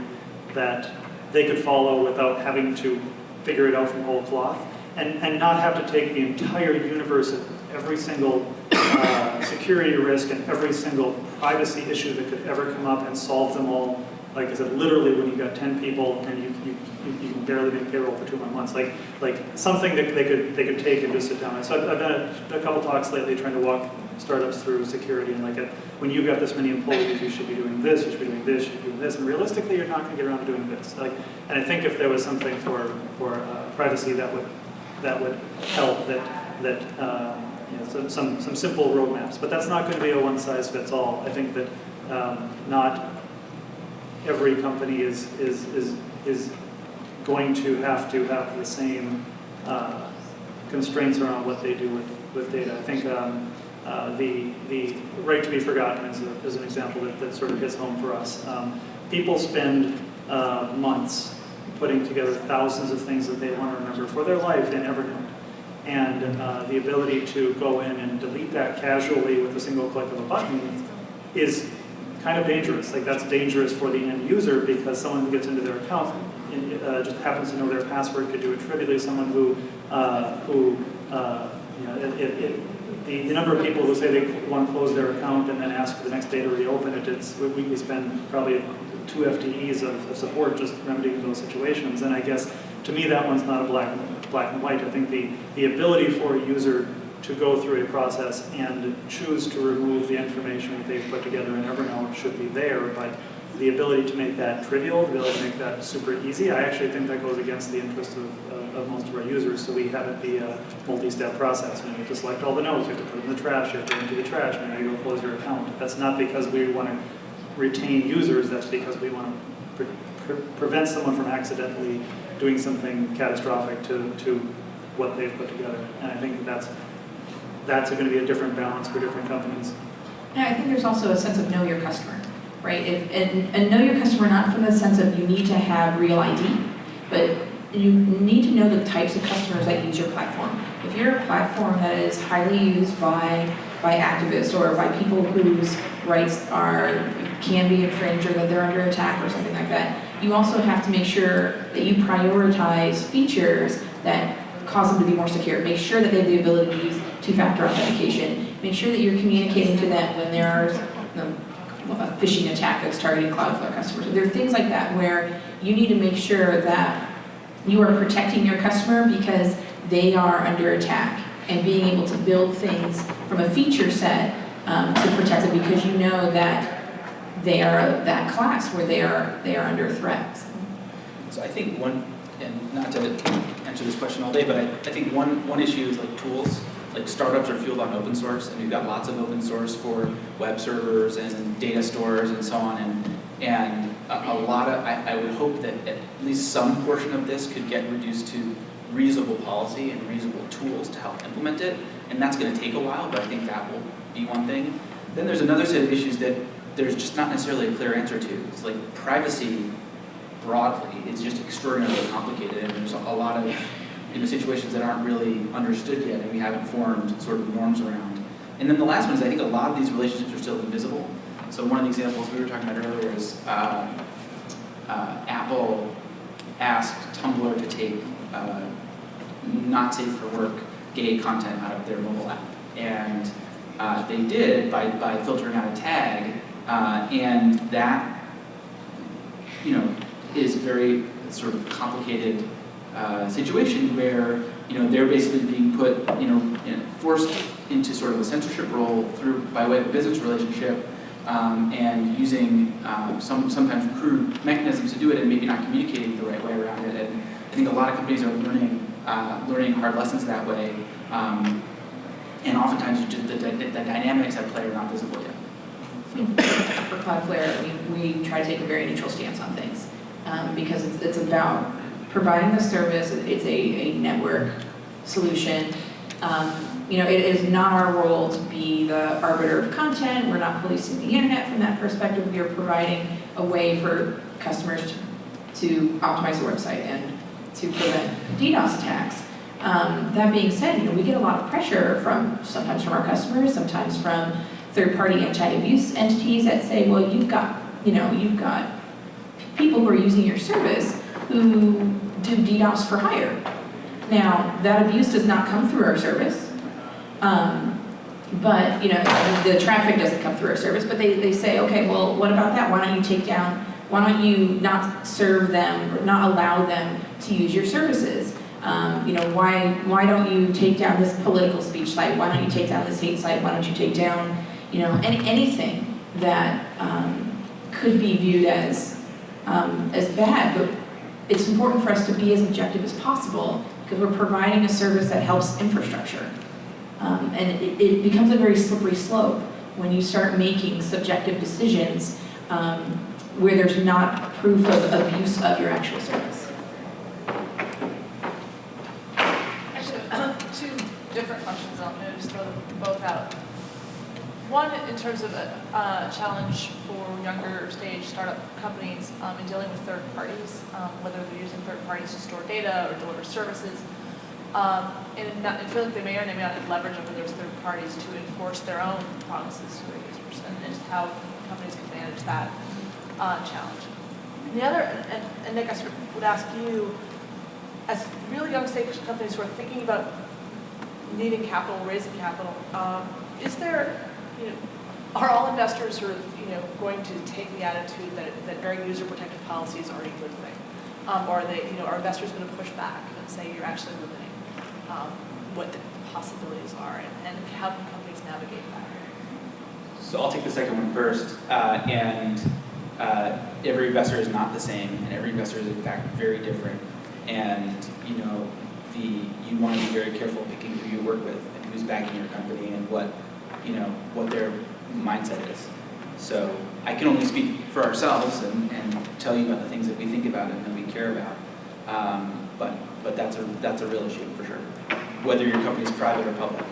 that they could follow without having to figure it out from whole cloth, and, and not have to take the entire universe of every single uh, security risk and every single privacy issue that could ever come up and solve them all. Like I said, literally when you've got 10 people and you, you, you- can barely make payroll for two months, like, like something that they could, they could take and just sit down. So I've, I've done a, a couple talks lately trying to walk startups through security and like, uh, when you've got this many employees, you should be doing this, you should be doing this, you should be doing this, and realistically, you're not gonna get around to doing this. Like, and I think if there was something for, for uh, privacy that would, that would help, that, that, uh, you know, some, some, some simple roadmaps, but that's not gonna be a one-size-fits-all. I think that, um, not every company is, is, is, is going to have to have the same uh, constraints around what they do with, with data. I think um, uh, the, the right to be forgotten is, a, is an example that, that sort of hits home for us. Um, people spend uh, months putting together thousands of things that they want to remember for their life in Evernote. And uh, the ability to go in and delete that casually with a single click of a button is kind of dangerous. Like that's dangerous for the end user because someone who gets into their account and, uh, just happens to know their password could do it trivially. Someone who, uh, who, uh, you know, it, it, it, the, the number of people who say they want to close their account and then ask for the next day to reopen it, it's, we, we spend probably two FTEs of, of support just remedying those situations. And I guess to me that one's not a black black and white. I think the, the ability for a user to go through a process and choose to remove the information that they've put together in Evernote should be there, but the ability to make that trivial, the ability to make that super easy, I actually think that goes against the interest of, of, of most of our users, so we have it be a multi-step process. You have to select all the notes, you have to put them in the trash, you have to empty the trash, and then you go close your account. That's not because we want to retain users, that's because we want to pre pre prevent someone from accidentally doing something catastrophic to, to what they've put together. And I think that's that's going to be a different balance for different companies. Yeah, I think there's also a sense of know your customer, right? If, and, and know your customer not from the sense of you need to have real ID, but you need to know the types of customers that use your platform. If you're a platform that is highly used by, by activists or by people whose rights are, can be infringed or that they're under attack or something like that, you also have to make sure that you prioritize features that cause them to be more secure. Make sure that they have the ability to use two-factor authentication. Make sure that you're communicating to them when there are a phishing attack that's targeting Cloudflare customers. There are things like that where you need to make sure that you are protecting your customer because they are under attack and being able to build things from a feature set um, to protect them because you know that they are that class where they are they are under threat. So I think one, and not to answer this question all day, but I, I think one, one issue is like tools. Like startups are fueled on open source, and we've got lots of open source for web servers and data stores and so on. And, and a, a lot of, I, I would hope that at least some portion of this could get reduced to reasonable policy and reasonable tools to help implement it. And that's going to take a while, but I think that will be one thing. Then there's another set of issues that there's just not necessarily a clear answer to. It's like privacy broadly is just extraordinarily complicated, and there's a lot of know, situations that aren't really understood yet, and we haven't formed sort of norms around. And then the last one is I think a lot of these relationships are still invisible. So one of the examples we were talking about earlier is uh, uh, Apple asked Tumblr to take uh, not safe for work gay content out of their mobile app. And uh, they did by, by filtering out a tag, uh, and that, you know, is very sort of complicated uh, situation where, you know, they're basically being put, you know, forced into sort of a censorship role through, by way of a business relationship, um, and using um, some, sometimes crude mechanisms to do it and maybe not communicating the right way around it. And I think a lot of companies are learning, uh, learning hard lessons that way. Um, and oftentimes the, the, the dynamics at play are not visible yet. For Cloudflare, we, we try to take a very neutral stance on things, um, because it's, it's about providing the service, it's a, a network solution. Um, you know, it is not our role to be the arbiter of content, we're not policing the internet from that perspective, we are providing a way for customers to, to optimize the website and to prevent DDoS attacks. Um, that being said, you know, we get a lot of pressure from, sometimes from our customers, sometimes from third-party anti-abuse entities that say, well, you've got, you know, you've got people who are using your service who do DDoS for hire. Now, that abuse does not come through our service, um, but, you know, the traffic doesn't come through our service, but they, they say, okay, well, what about that? Why don't you take down, why don't you not serve them, or not allow them to use your services? Um, you know, why, why don't you take down this political speech site? Why don't you take down this hate site? Why don't you take down, you know, any, anything that um, could be viewed as, um, as bad? But it's important for us to be as objective as possible because we're providing a service that helps infrastructure. Um, and it, it becomes a very slippery slope when you start making subjective decisions um, where there's not proof of abuse of your actual service. Actually, two different questions, gonna just throw them both out. One, in terms of a challenge for younger stage startup companies um, in dealing with third parties, um, whether they're using third parties to store data or deliver services, um, and not, and like they may or may not have leverage over those third parties to enforce their own promises to their users, and, and how companies can manage that uh, challenge. And the other, and, and Nick, I sort of would ask you, as really young stage companies who are thinking about needing capital, raising capital, um, is there, you know, are all investors sort of, you know, going to take the attitude that, that very user protective policies are a good thing? Um, or are they, you know, are investors going to push back and say you're actually limiting um, what the possibilities are and, and how can companies navigate that? So I'll take the second one first. Uh, and uh, every investor is not the same, and every investor is in fact very different. And you know, the you want to be very careful picking who you work with and who's backing your company and what you know what their mindset is. So I can only speak for ourselves and, and tell you about the things that we think about and that we care about. Um, but but that's a that's a real issue for sure, whether your company is private or public.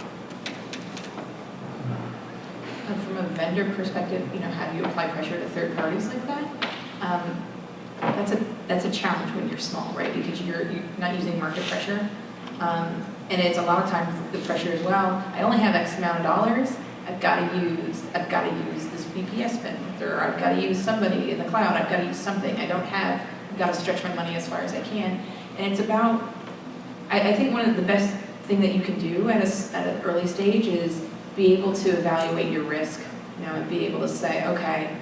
And from a vendor perspective, you know, how do you apply pressure to third parties like that? Um, that's a that's a challenge when you're small, right? Because you're you're not using market pressure, um, and it's a lot of times the pressure as well. I only have X amount of dollars. I've got to use I've got to use this VPS bin, or I've got to use somebody in the cloud. I've got to use something I don't have. I've got to stretch my money as far as I can, and it's about. I, I think one of the best thing that you can do at a, at an early stage is be able to evaluate your risk, you know, and be able to say, okay,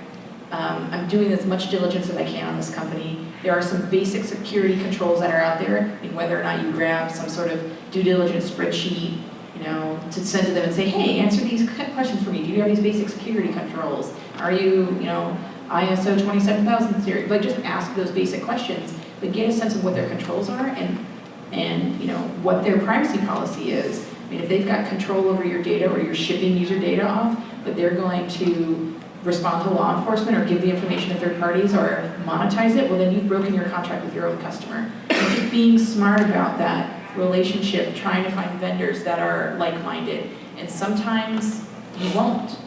um, I'm doing as much diligence as I can on this company. There are some basic security controls that are out there, whether or not you grab some sort of due diligence spreadsheet, know, to send to them and say, hey, answer these questions for me. Do you have these basic security controls? Are you, you know, ISO 27000 series? Like, just ask those basic questions, but get a sense of what their controls are and, and you know, what their privacy policy is. I mean, if they've got control over your data or you're shipping user data off, but they're going to respond to law enforcement or give the information to third parties or monetize it, well then you've broken your contract with your own customer. And just being smart about that relationship, trying to find vendors that are like-minded. And sometimes you won't,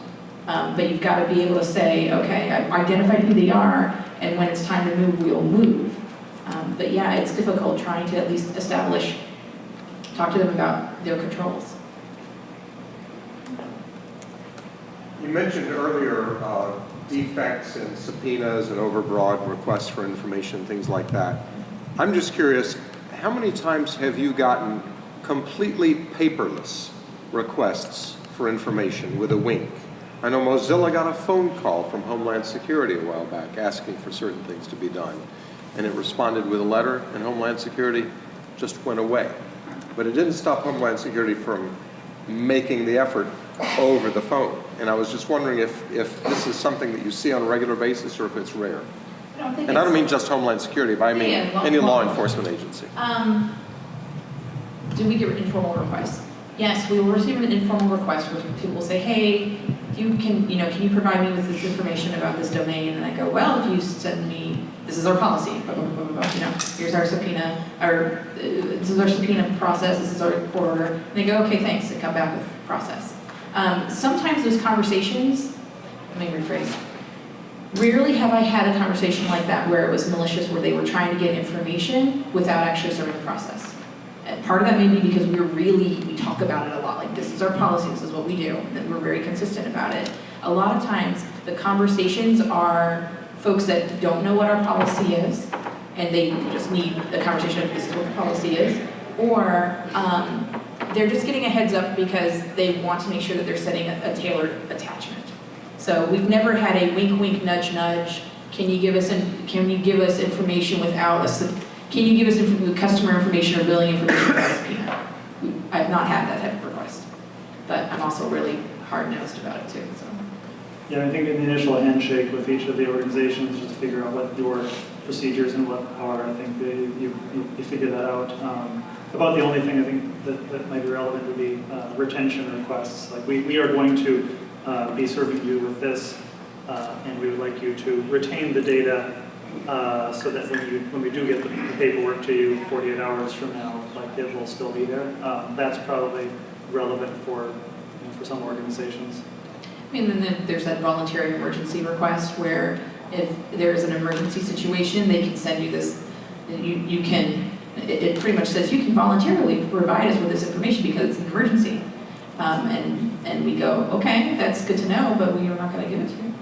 um, but you've got to be able to say, okay, I've identified who they are, and when it's time to move, we'll move. Um, but yeah, it's difficult trying to at least establish talk to them about their controls. You mentioned earlier uh, defects and subpoenas and overbroad requests for information, things like that. I'm just curious, how many times have you gotten completely paperless requests for information with a wink? I know Mozilla got a phone call from Homeland Security a while back asking for certain things to be done. And it responded with a letter, and Homeland Security just went away. but it didn't stop Homeland Security from making the effort over the phone. And I was just wondering if, if this is something that you see on a regular basis or if it's rare. I don't think And I don't mean just Homeland Security, but I mean Yeah, law- any law law. enforcement agency. Um, do we get informal requests? Yes, we will receive an informal request where people will say, hey, you can, you know, can you provide me with this information about this domain? And I go, well, if you send me, this is our policy, blah, blah, blah, blah, blah, you know, here's our subpoena, or uh, this is our subpoena process, this is our court order. And they go, okay, thanks, and come back with process. Um, sometimes those conversations, let me rephrase, Rarely have I had a conversation like that where it was malicious, where they were trying to get information without actually starting the process. And part of that may be because we're really, we talk about it a lot, like this is our policy, this is what we do, and we're very consistent about it. A lot of times, the conversations are folks that don't know what our policy is, and they just need a conversation of this is what the policy is, or um, they're just getting a heads up because they want to make sure that they're setting a a tailored attachment. So we've never had a wink, wink, nudge, nudge. Can you give us, can you give us information without sub- can you give us inf- customer information or billing information? I've not had that type of request, but I'm also really hard-nosed about it too, so. Yeah, I think in the initial handshake with each of the organizations, just to figure out what your procedures and what are, I think they, you, you- you figure that out. Um, About the only thing I think that, that might be relevant would be uh, retention requests. Like, we, we are going to uh, be serving you with this, uh, and we would like you to retain the data uh, so that when you, when we do get the paperwork to you 48 hours from now, like, it will still be there. Um, That's probably relevant for, you know, for some organizations. I mean then there- there's that voluntary emergency request where if there's an emergency situation, they can send you this, you, you can, it, it pretty much says you can voluntarily provide us with this information because it's an emergency. Um, and, and we go, okay, that's good to know, but we are not gonna give it to you.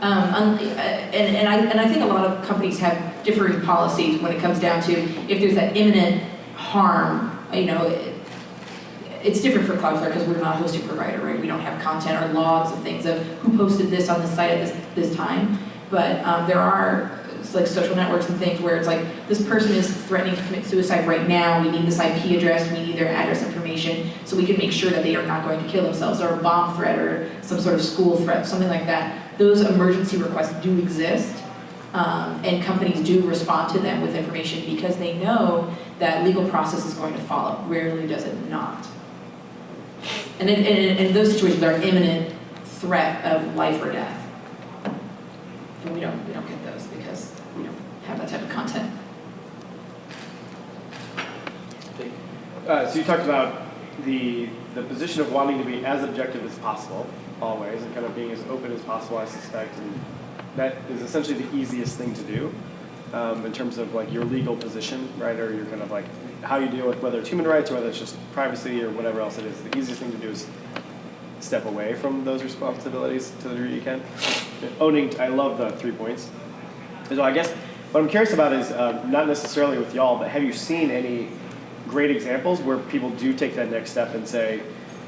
Um, uh, and, and I, and I think a lot of companies have differing policies when it comes down to if there's that imminent harm, you know, it- it's different for Cloudflare because we're not a hosting provider, right? We don't have content or logs of things of who posted this on the site at this, this time. But um, there are like social networks and things where it's like, this person is threatening to commit suicide right now, we need this IP address, we need their address information, so we can make sure that they are not going to kill themselves, or a bomb threat, or some sort of school threat, something like that. Those emergency requests do exist, um, and companies do respond to them with information because they know that legal process is going to follow. Rarely does it not. And in, in, in those situations, there are imminent threat of life or death. And we don't, we don't get those because we don't have that type of content. Uh, so you talked about the, the position of wanting to be as objective as possible, always, and kind of being as open as possible, I suspect, and that is essentially the easiest thing to do um, in terms of like your legal position, right, or your kind of like how you deal with whether it's human rights or whether it's just privacy or whatever else it is. The easiest thing to do is step away from those responsibilities to the degree you can. Owning, I love the three points. So I guess what I'm curious about is uh, not necessarily with y'all, but have you seen any great examples where people do take that next step and say,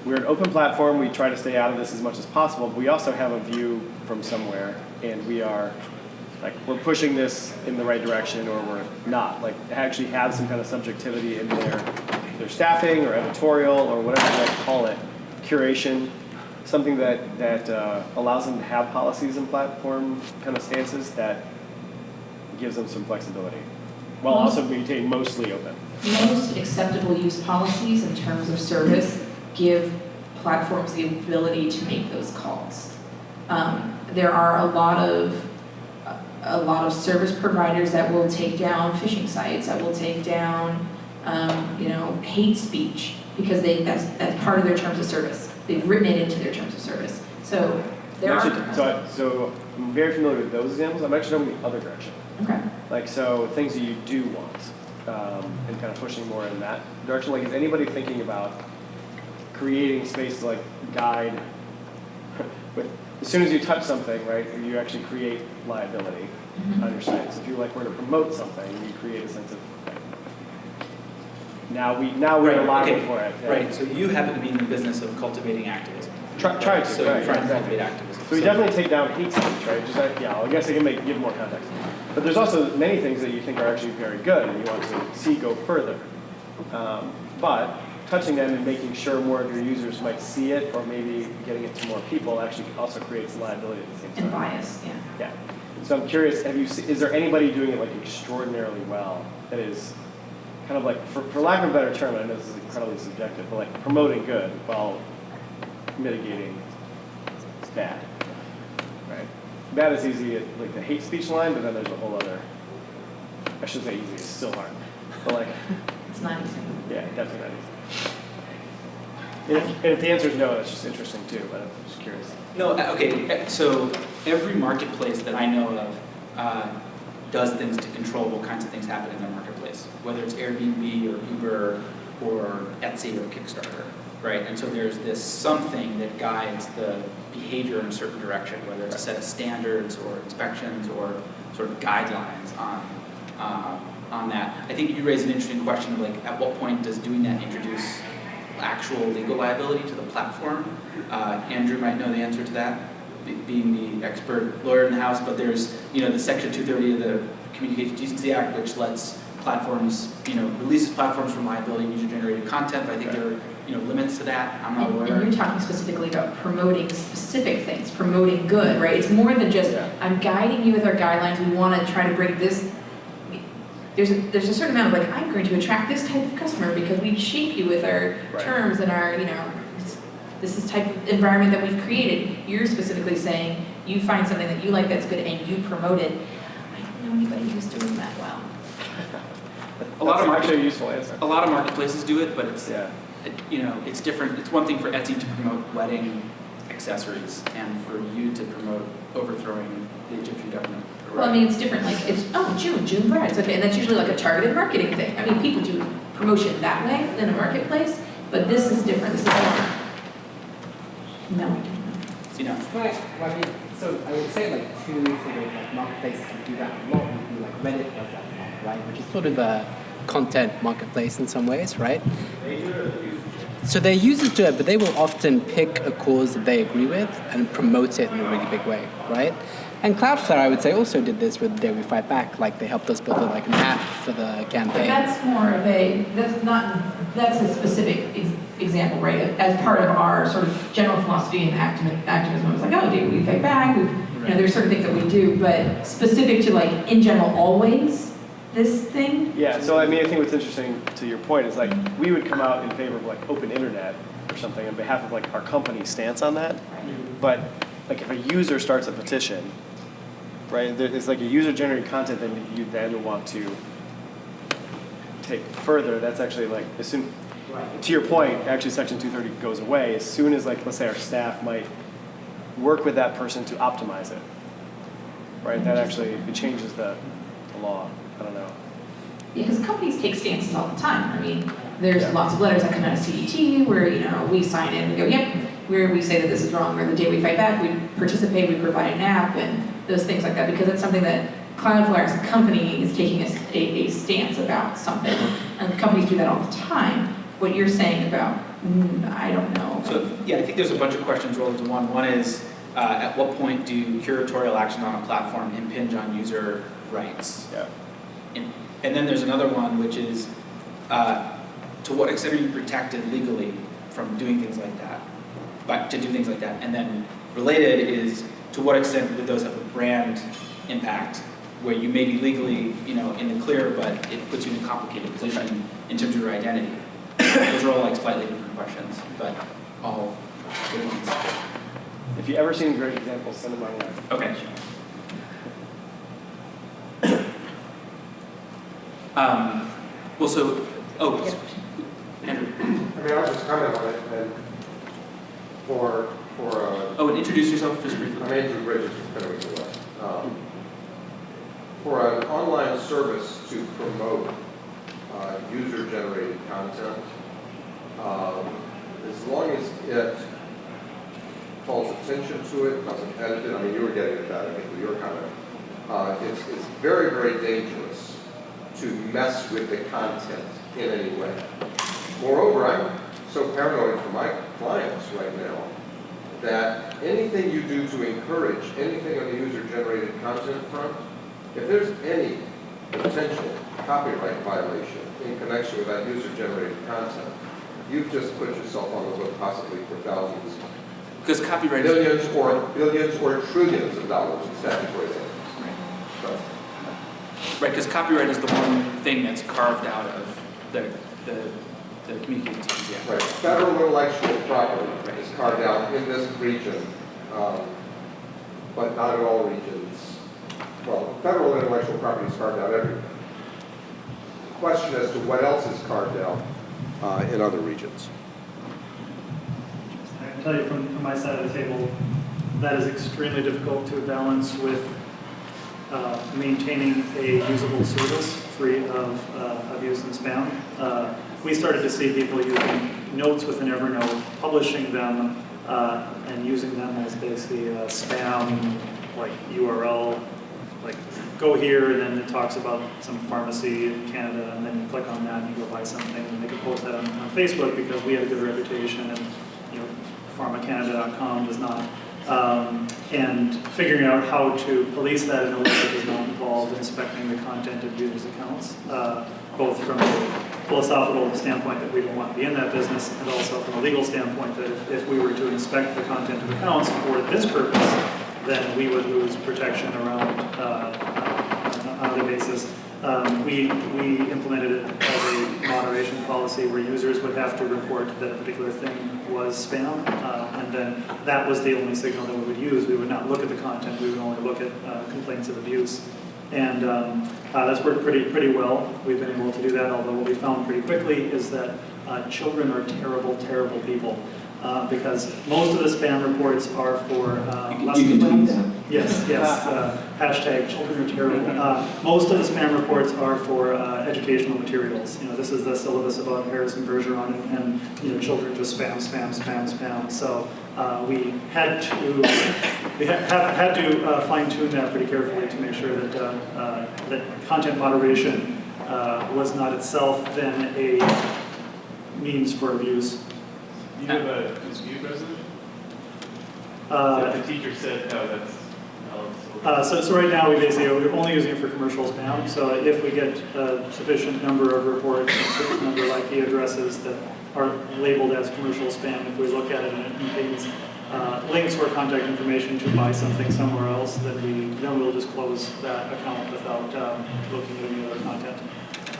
we're an open platform, we try to stay out of this as much as possible, but we also have a view from somewhere, and we are, like, we're pushing this in the right direction, or we're not. Like, actually have some kind of subjectivity in their, their staffing, or editorial, or whatever you might call it, curation, something that, that uh, allows them to have policies and platform kind of stances that gives them some flexibility, while also maintaining mostly open. Most acceptable use policies in terms of service give platforms the ability to make those calls. Um, there are a lot of, a lot of service providers that will take down phishing sites, that will take down, um, you know, hate speech, because they, that's, that's part of their terms of service. They've written it into their terms of service. So there Actually, are. So, I- so I'm very familiar with those examples. I'm actually going the other direction. Okay. Like, so things that you do want, um, and kind of pushing more in that direction. Like, is anybody thinking about creating space to like guide with, as soon as you touch something, right, you actually create liability on your site. So if you like were to promote something, you create a sense of, now we, now we're Right, liable okay, for it. yeah. Right, so you happen to be in the business of cultivating activism. Try, try to, So right, you're trying to cultivate activism. So we definitely take down hate speech, right? Just like, yeah, I guess I can make, give more context. But there's also many things that you think are actually very good and you want to see go further. Um, but touching them and making sure more of your users might see it, or maybe getting it to more people actually also creates liability at the same time. And bias, yeah. Yeah. So I'm curious, have you, se- is there anybody doing it like extraordinarily well that is kind of like, for, for lack of a better term, I know this is incredibly subjective, but like promoting good while mitigating bad, right? Bad is easy, at, like the hate speech line, but then there's a whole other, I shouldn't say easy, it's still hard. But like, It's not easy. yeah, definitely not easy. And if, and if the answer is no, that's just interesting too, but I'm just curious. No, uh, okay, uh, so every marketplace that I know of uh, does things to control what kinds of things happen in their marketplace, whether it's Airbnb or Uber or Etsy or Kickstarter, right? And so there's this something that guides the behavior in a certain direction, whether it's a set of standards or inspections or sort of guidelines on, uh, on that. I think you raise an interesting question of like, at what point does doing that introduce actual legal liability to the platform? Uh, Andrew might know the answer to that, being the expert lawyer in the house, but there's, you know, the section 230 of the Communications Decency Act, which lets platforms, you know, releases platforms from liability and user-generated content, but I think there are, you know, limits to that, I'm not And, aware. and you're talking specifically about promoting specific things, promoting good, right? It's more than just, Yeah. I'm guiding you with our guidelines, we want to try to bring this, there's a, there's a certain amount of like, I'm going to attract this type of customer because we shape you with our Right. terms and our, you know, this- this is type of environment that we've created. You're specifically saying, you find something that you like that's good and you promote it. I don't know anybody who's doing that well. A lot of market- actually a useful answer. A lot of marketplaces do it, but it's, Yeah. it- you know, it's different. It's one thing for Etsy to promote wedding accessories and for you to promote overthrowing the Egyptian government. Well, I mean, it's different, like, it's, oh, June, June brides, okay, and that's usually like a targeted marketing thing. I mean, people do promotion that way in a marketplace, but this is different, this is more. No, I don't. You know, Right, well, I mean, so I would say like two sort of like marketplaces that do that a lot would be like Reddit does that a lot, right? Which is sort of a content marketplace in some ways, right? So their users do it, but they will often pick a cause that they agree with and promote it in a really big way, right? And Cloudflare, I would say, also did this with Day We Fight Back. Like they helped us build a, like an app for the campaign. But that's more of a, that's not, that's a specific ex- example, right? As part of our sort of general philosophy and activism, activism, it's like, oh, do we fight back? You know, there's certain things that we do, but specific to like, in general, always, this thing, Yeah, so I mean, I think what's interesting to your point is like, we would come out in favor of like open internet or something on behalf of like our company stance on that. But like if a user starts a petition, right, there- it's like a user generated content that you then want to take further, that's actually like, as soon, to your point, actually section two thirty goes away, as soon as like, let's say our staff might work with that person to optimize it. Right, that actually, it changes the, the law, I don't know. because companies take stances all the time. I mean, there's Yeah. lots of letters that come out of CDT where, you know, we sign in and go, yep, where we say that this is wrong, or the day we fight back, we participate, we provide an app, and those things like that, because it's something that Cloudflare as a company is taking a stance about something, and companies do that all the time. What you're saying about, mm, I don't know. so, yeah, I think there's a bunch of questions rolled into one. One is, uh, at what point do curatorial actions on a platform impinge on user rights? Yeah. And, then there's another one, which is, uh, to what extent are you protected legally from doing things like that? But to do things like that. And then related is, to what extent would those have a brand impact? Where you may be legally, you know, in the clear, but it puts you in a complicated position in terms of your identity. Those are all like slightly different questions, but all good ones. If you ever seen great examples, send them my way. Okay. Um, well, so, oh, Andrew. I mean, I'll just comment on it, and for, for, uh, Oh, and introduce yourself just briefly. I'm Andrew Bridges from Fenwick & West. Um, For an online service to promote uh, user-generated content, um, as long as it calls attention to it, doesn't edit it, I mean, you were getting at that, I think, with your comment. Uh, It's, it's very, very dangerous to mess with the content in any way. Moreover, I'm so paranoid for my clients right now that anything you do to encourage anything on the user-generated content front, if there's any potential copyright violation in connection with that user-generated content, you've just put yourself on the hook possibly for thousands, Because copyright is. billions or, billions or trillions of dollars in statutory Right, because copyright is the one thing that's carved out of the, the, the communications, yeah. Right, federal intellectual property is carved out in this region, um, but not in all regions. Well, federal intellectual property is carved out everywhere. Question as to what else is carved out uh, in other regions. I can tell you from, from my side of the table, that is extremely difficult to balance with uh, maintaining a usable service free of uh, abuse and spam. Uh, We started to see people using notes within Evernote, publishing them, uh, and using them as basically a spam, like URL, like go here, and then it talks about some pharmacy in Canada, and then you click on that and you go buy something, and they can post that on, on Facebook because we have a good reputation, and, you know, pharmacanada.com does not. Um, and figuring out how to police that in a way that does not involve inspecting the content of users' accounts, uh, both from a philosophical standpoint that we don't want to be in that business, and also from a legal standpoint that if, if we were to inspect the content of accounts for this purpose, then we would lose protection around, uh, on other basis. Um, we, we implemented it as a moderation policy where users would have to report that a particular thing was spam, uh, and then that was the only signal that we would use. We would not look at the content, we would only look at uh, complaints of abuse. And um, uh, that's worked pretty, pretty well. We've been able to do that, although what we found pretty quickly is that uh, children are terrible, terrible people. Uh, because most of the spam reports are for uh, You can- lesson you can tweet plans. that. Yes, yes, uh, hashtag children are terrible. Uh, Most of the spam reports are for uh, educational materials. You know, this is the syllabus about Harrison Bergeron and, and, you know, children just spam, spam, spam, spam. So uh, we had to, we ha- have had to uh, fine tune that pretty carefully to make sure that, uh, uh, that content moderation uh, was not itself then a means for abuse. You have a dispute resolution? Uh, The teacher said, no, that's, Uh, So, so right now, we basically, we're only using it for commercial spam, so if we get a sufficient number of reports, a certain number of IP addresses that are labeled as commercial spam, if we look at it and it contains uh, links or contact information to buy something somewhere else, then we, then we'll just close that account without um, looking at any other content.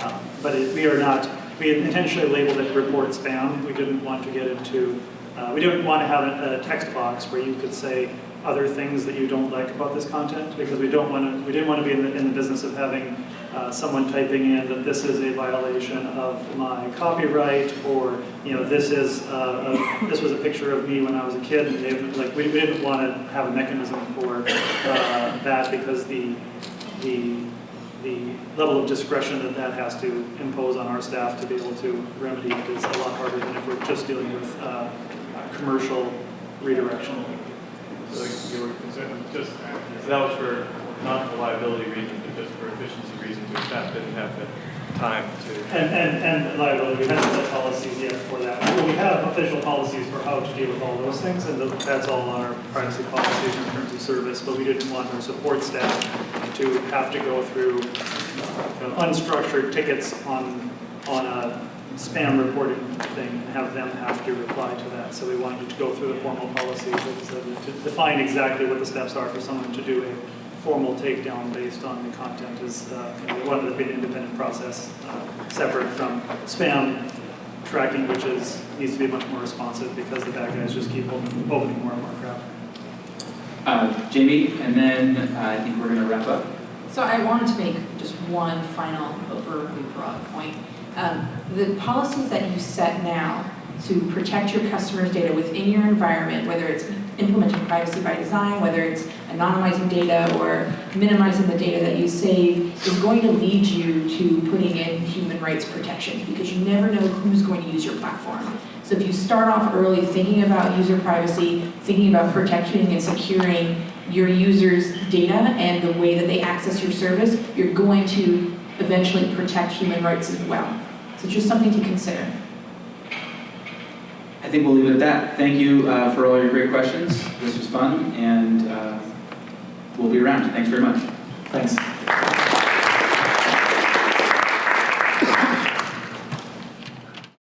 Um, But it- we are not, we intentionally labeled it report spam, we didn't want to get into, uh, we didn't want to have a a text box where you could say other things that you don't like about this content, because we don't want to, we didn't want to be in the, in the business of having uh, someone typing in that this is a violation of my copyright, or, you know, this is, uh, a- this was a picture of me when I was a kid, and they, like, we we didn't want to have a mechanism for uh, that, because the, the the level of discretion that that has to impose on our staff to be able to remedy it is a lot harder than if we're just dealing with uh, uh, commercial redirection. so you were concerned, just, so that was for, not for liability reasons, but just for efficiency reasons, your staff didn't have the time to. And, and, and liability, we haven't set policies yet for that. Well, We have official policies for how to deal with all those things, and that's all on our privacy policies in terms of service, but we didn't want our support staff to have to go through unstructured tickets on, on a spam reporting thing and have them have to reply to that. So we wanted to go through the formal that to define exactly what the steps are for someone to do a formal takedown based on the content is, uh, we wanted to be an independent process, uh, separate from spam tracking, which is, needs to be much more responsive because the bad guys just keep opening opening more and more crap. Uh, Jamie, and then uh, I think we're gonna wrap up. So I wanted to make just one final overly broad point. Um, The policies that you set now to protect your customers' data within your environment, whether it's implementing privacy by design, whether it's anonymizing data or minimizing the data that you save, is going to lead you to putting in human rights protections because you never know who's going to use your platform. So if you start off early thinking about user privacy, thinking about protecting and securing your users' data and the way that they access your service, you're going to eventually protect human rights as well. So just something to consider. I think we'll leave it at that. Thank you uh, for all your great questions. This was fun, and uh, we'll be around. Thanks very much. Thanks.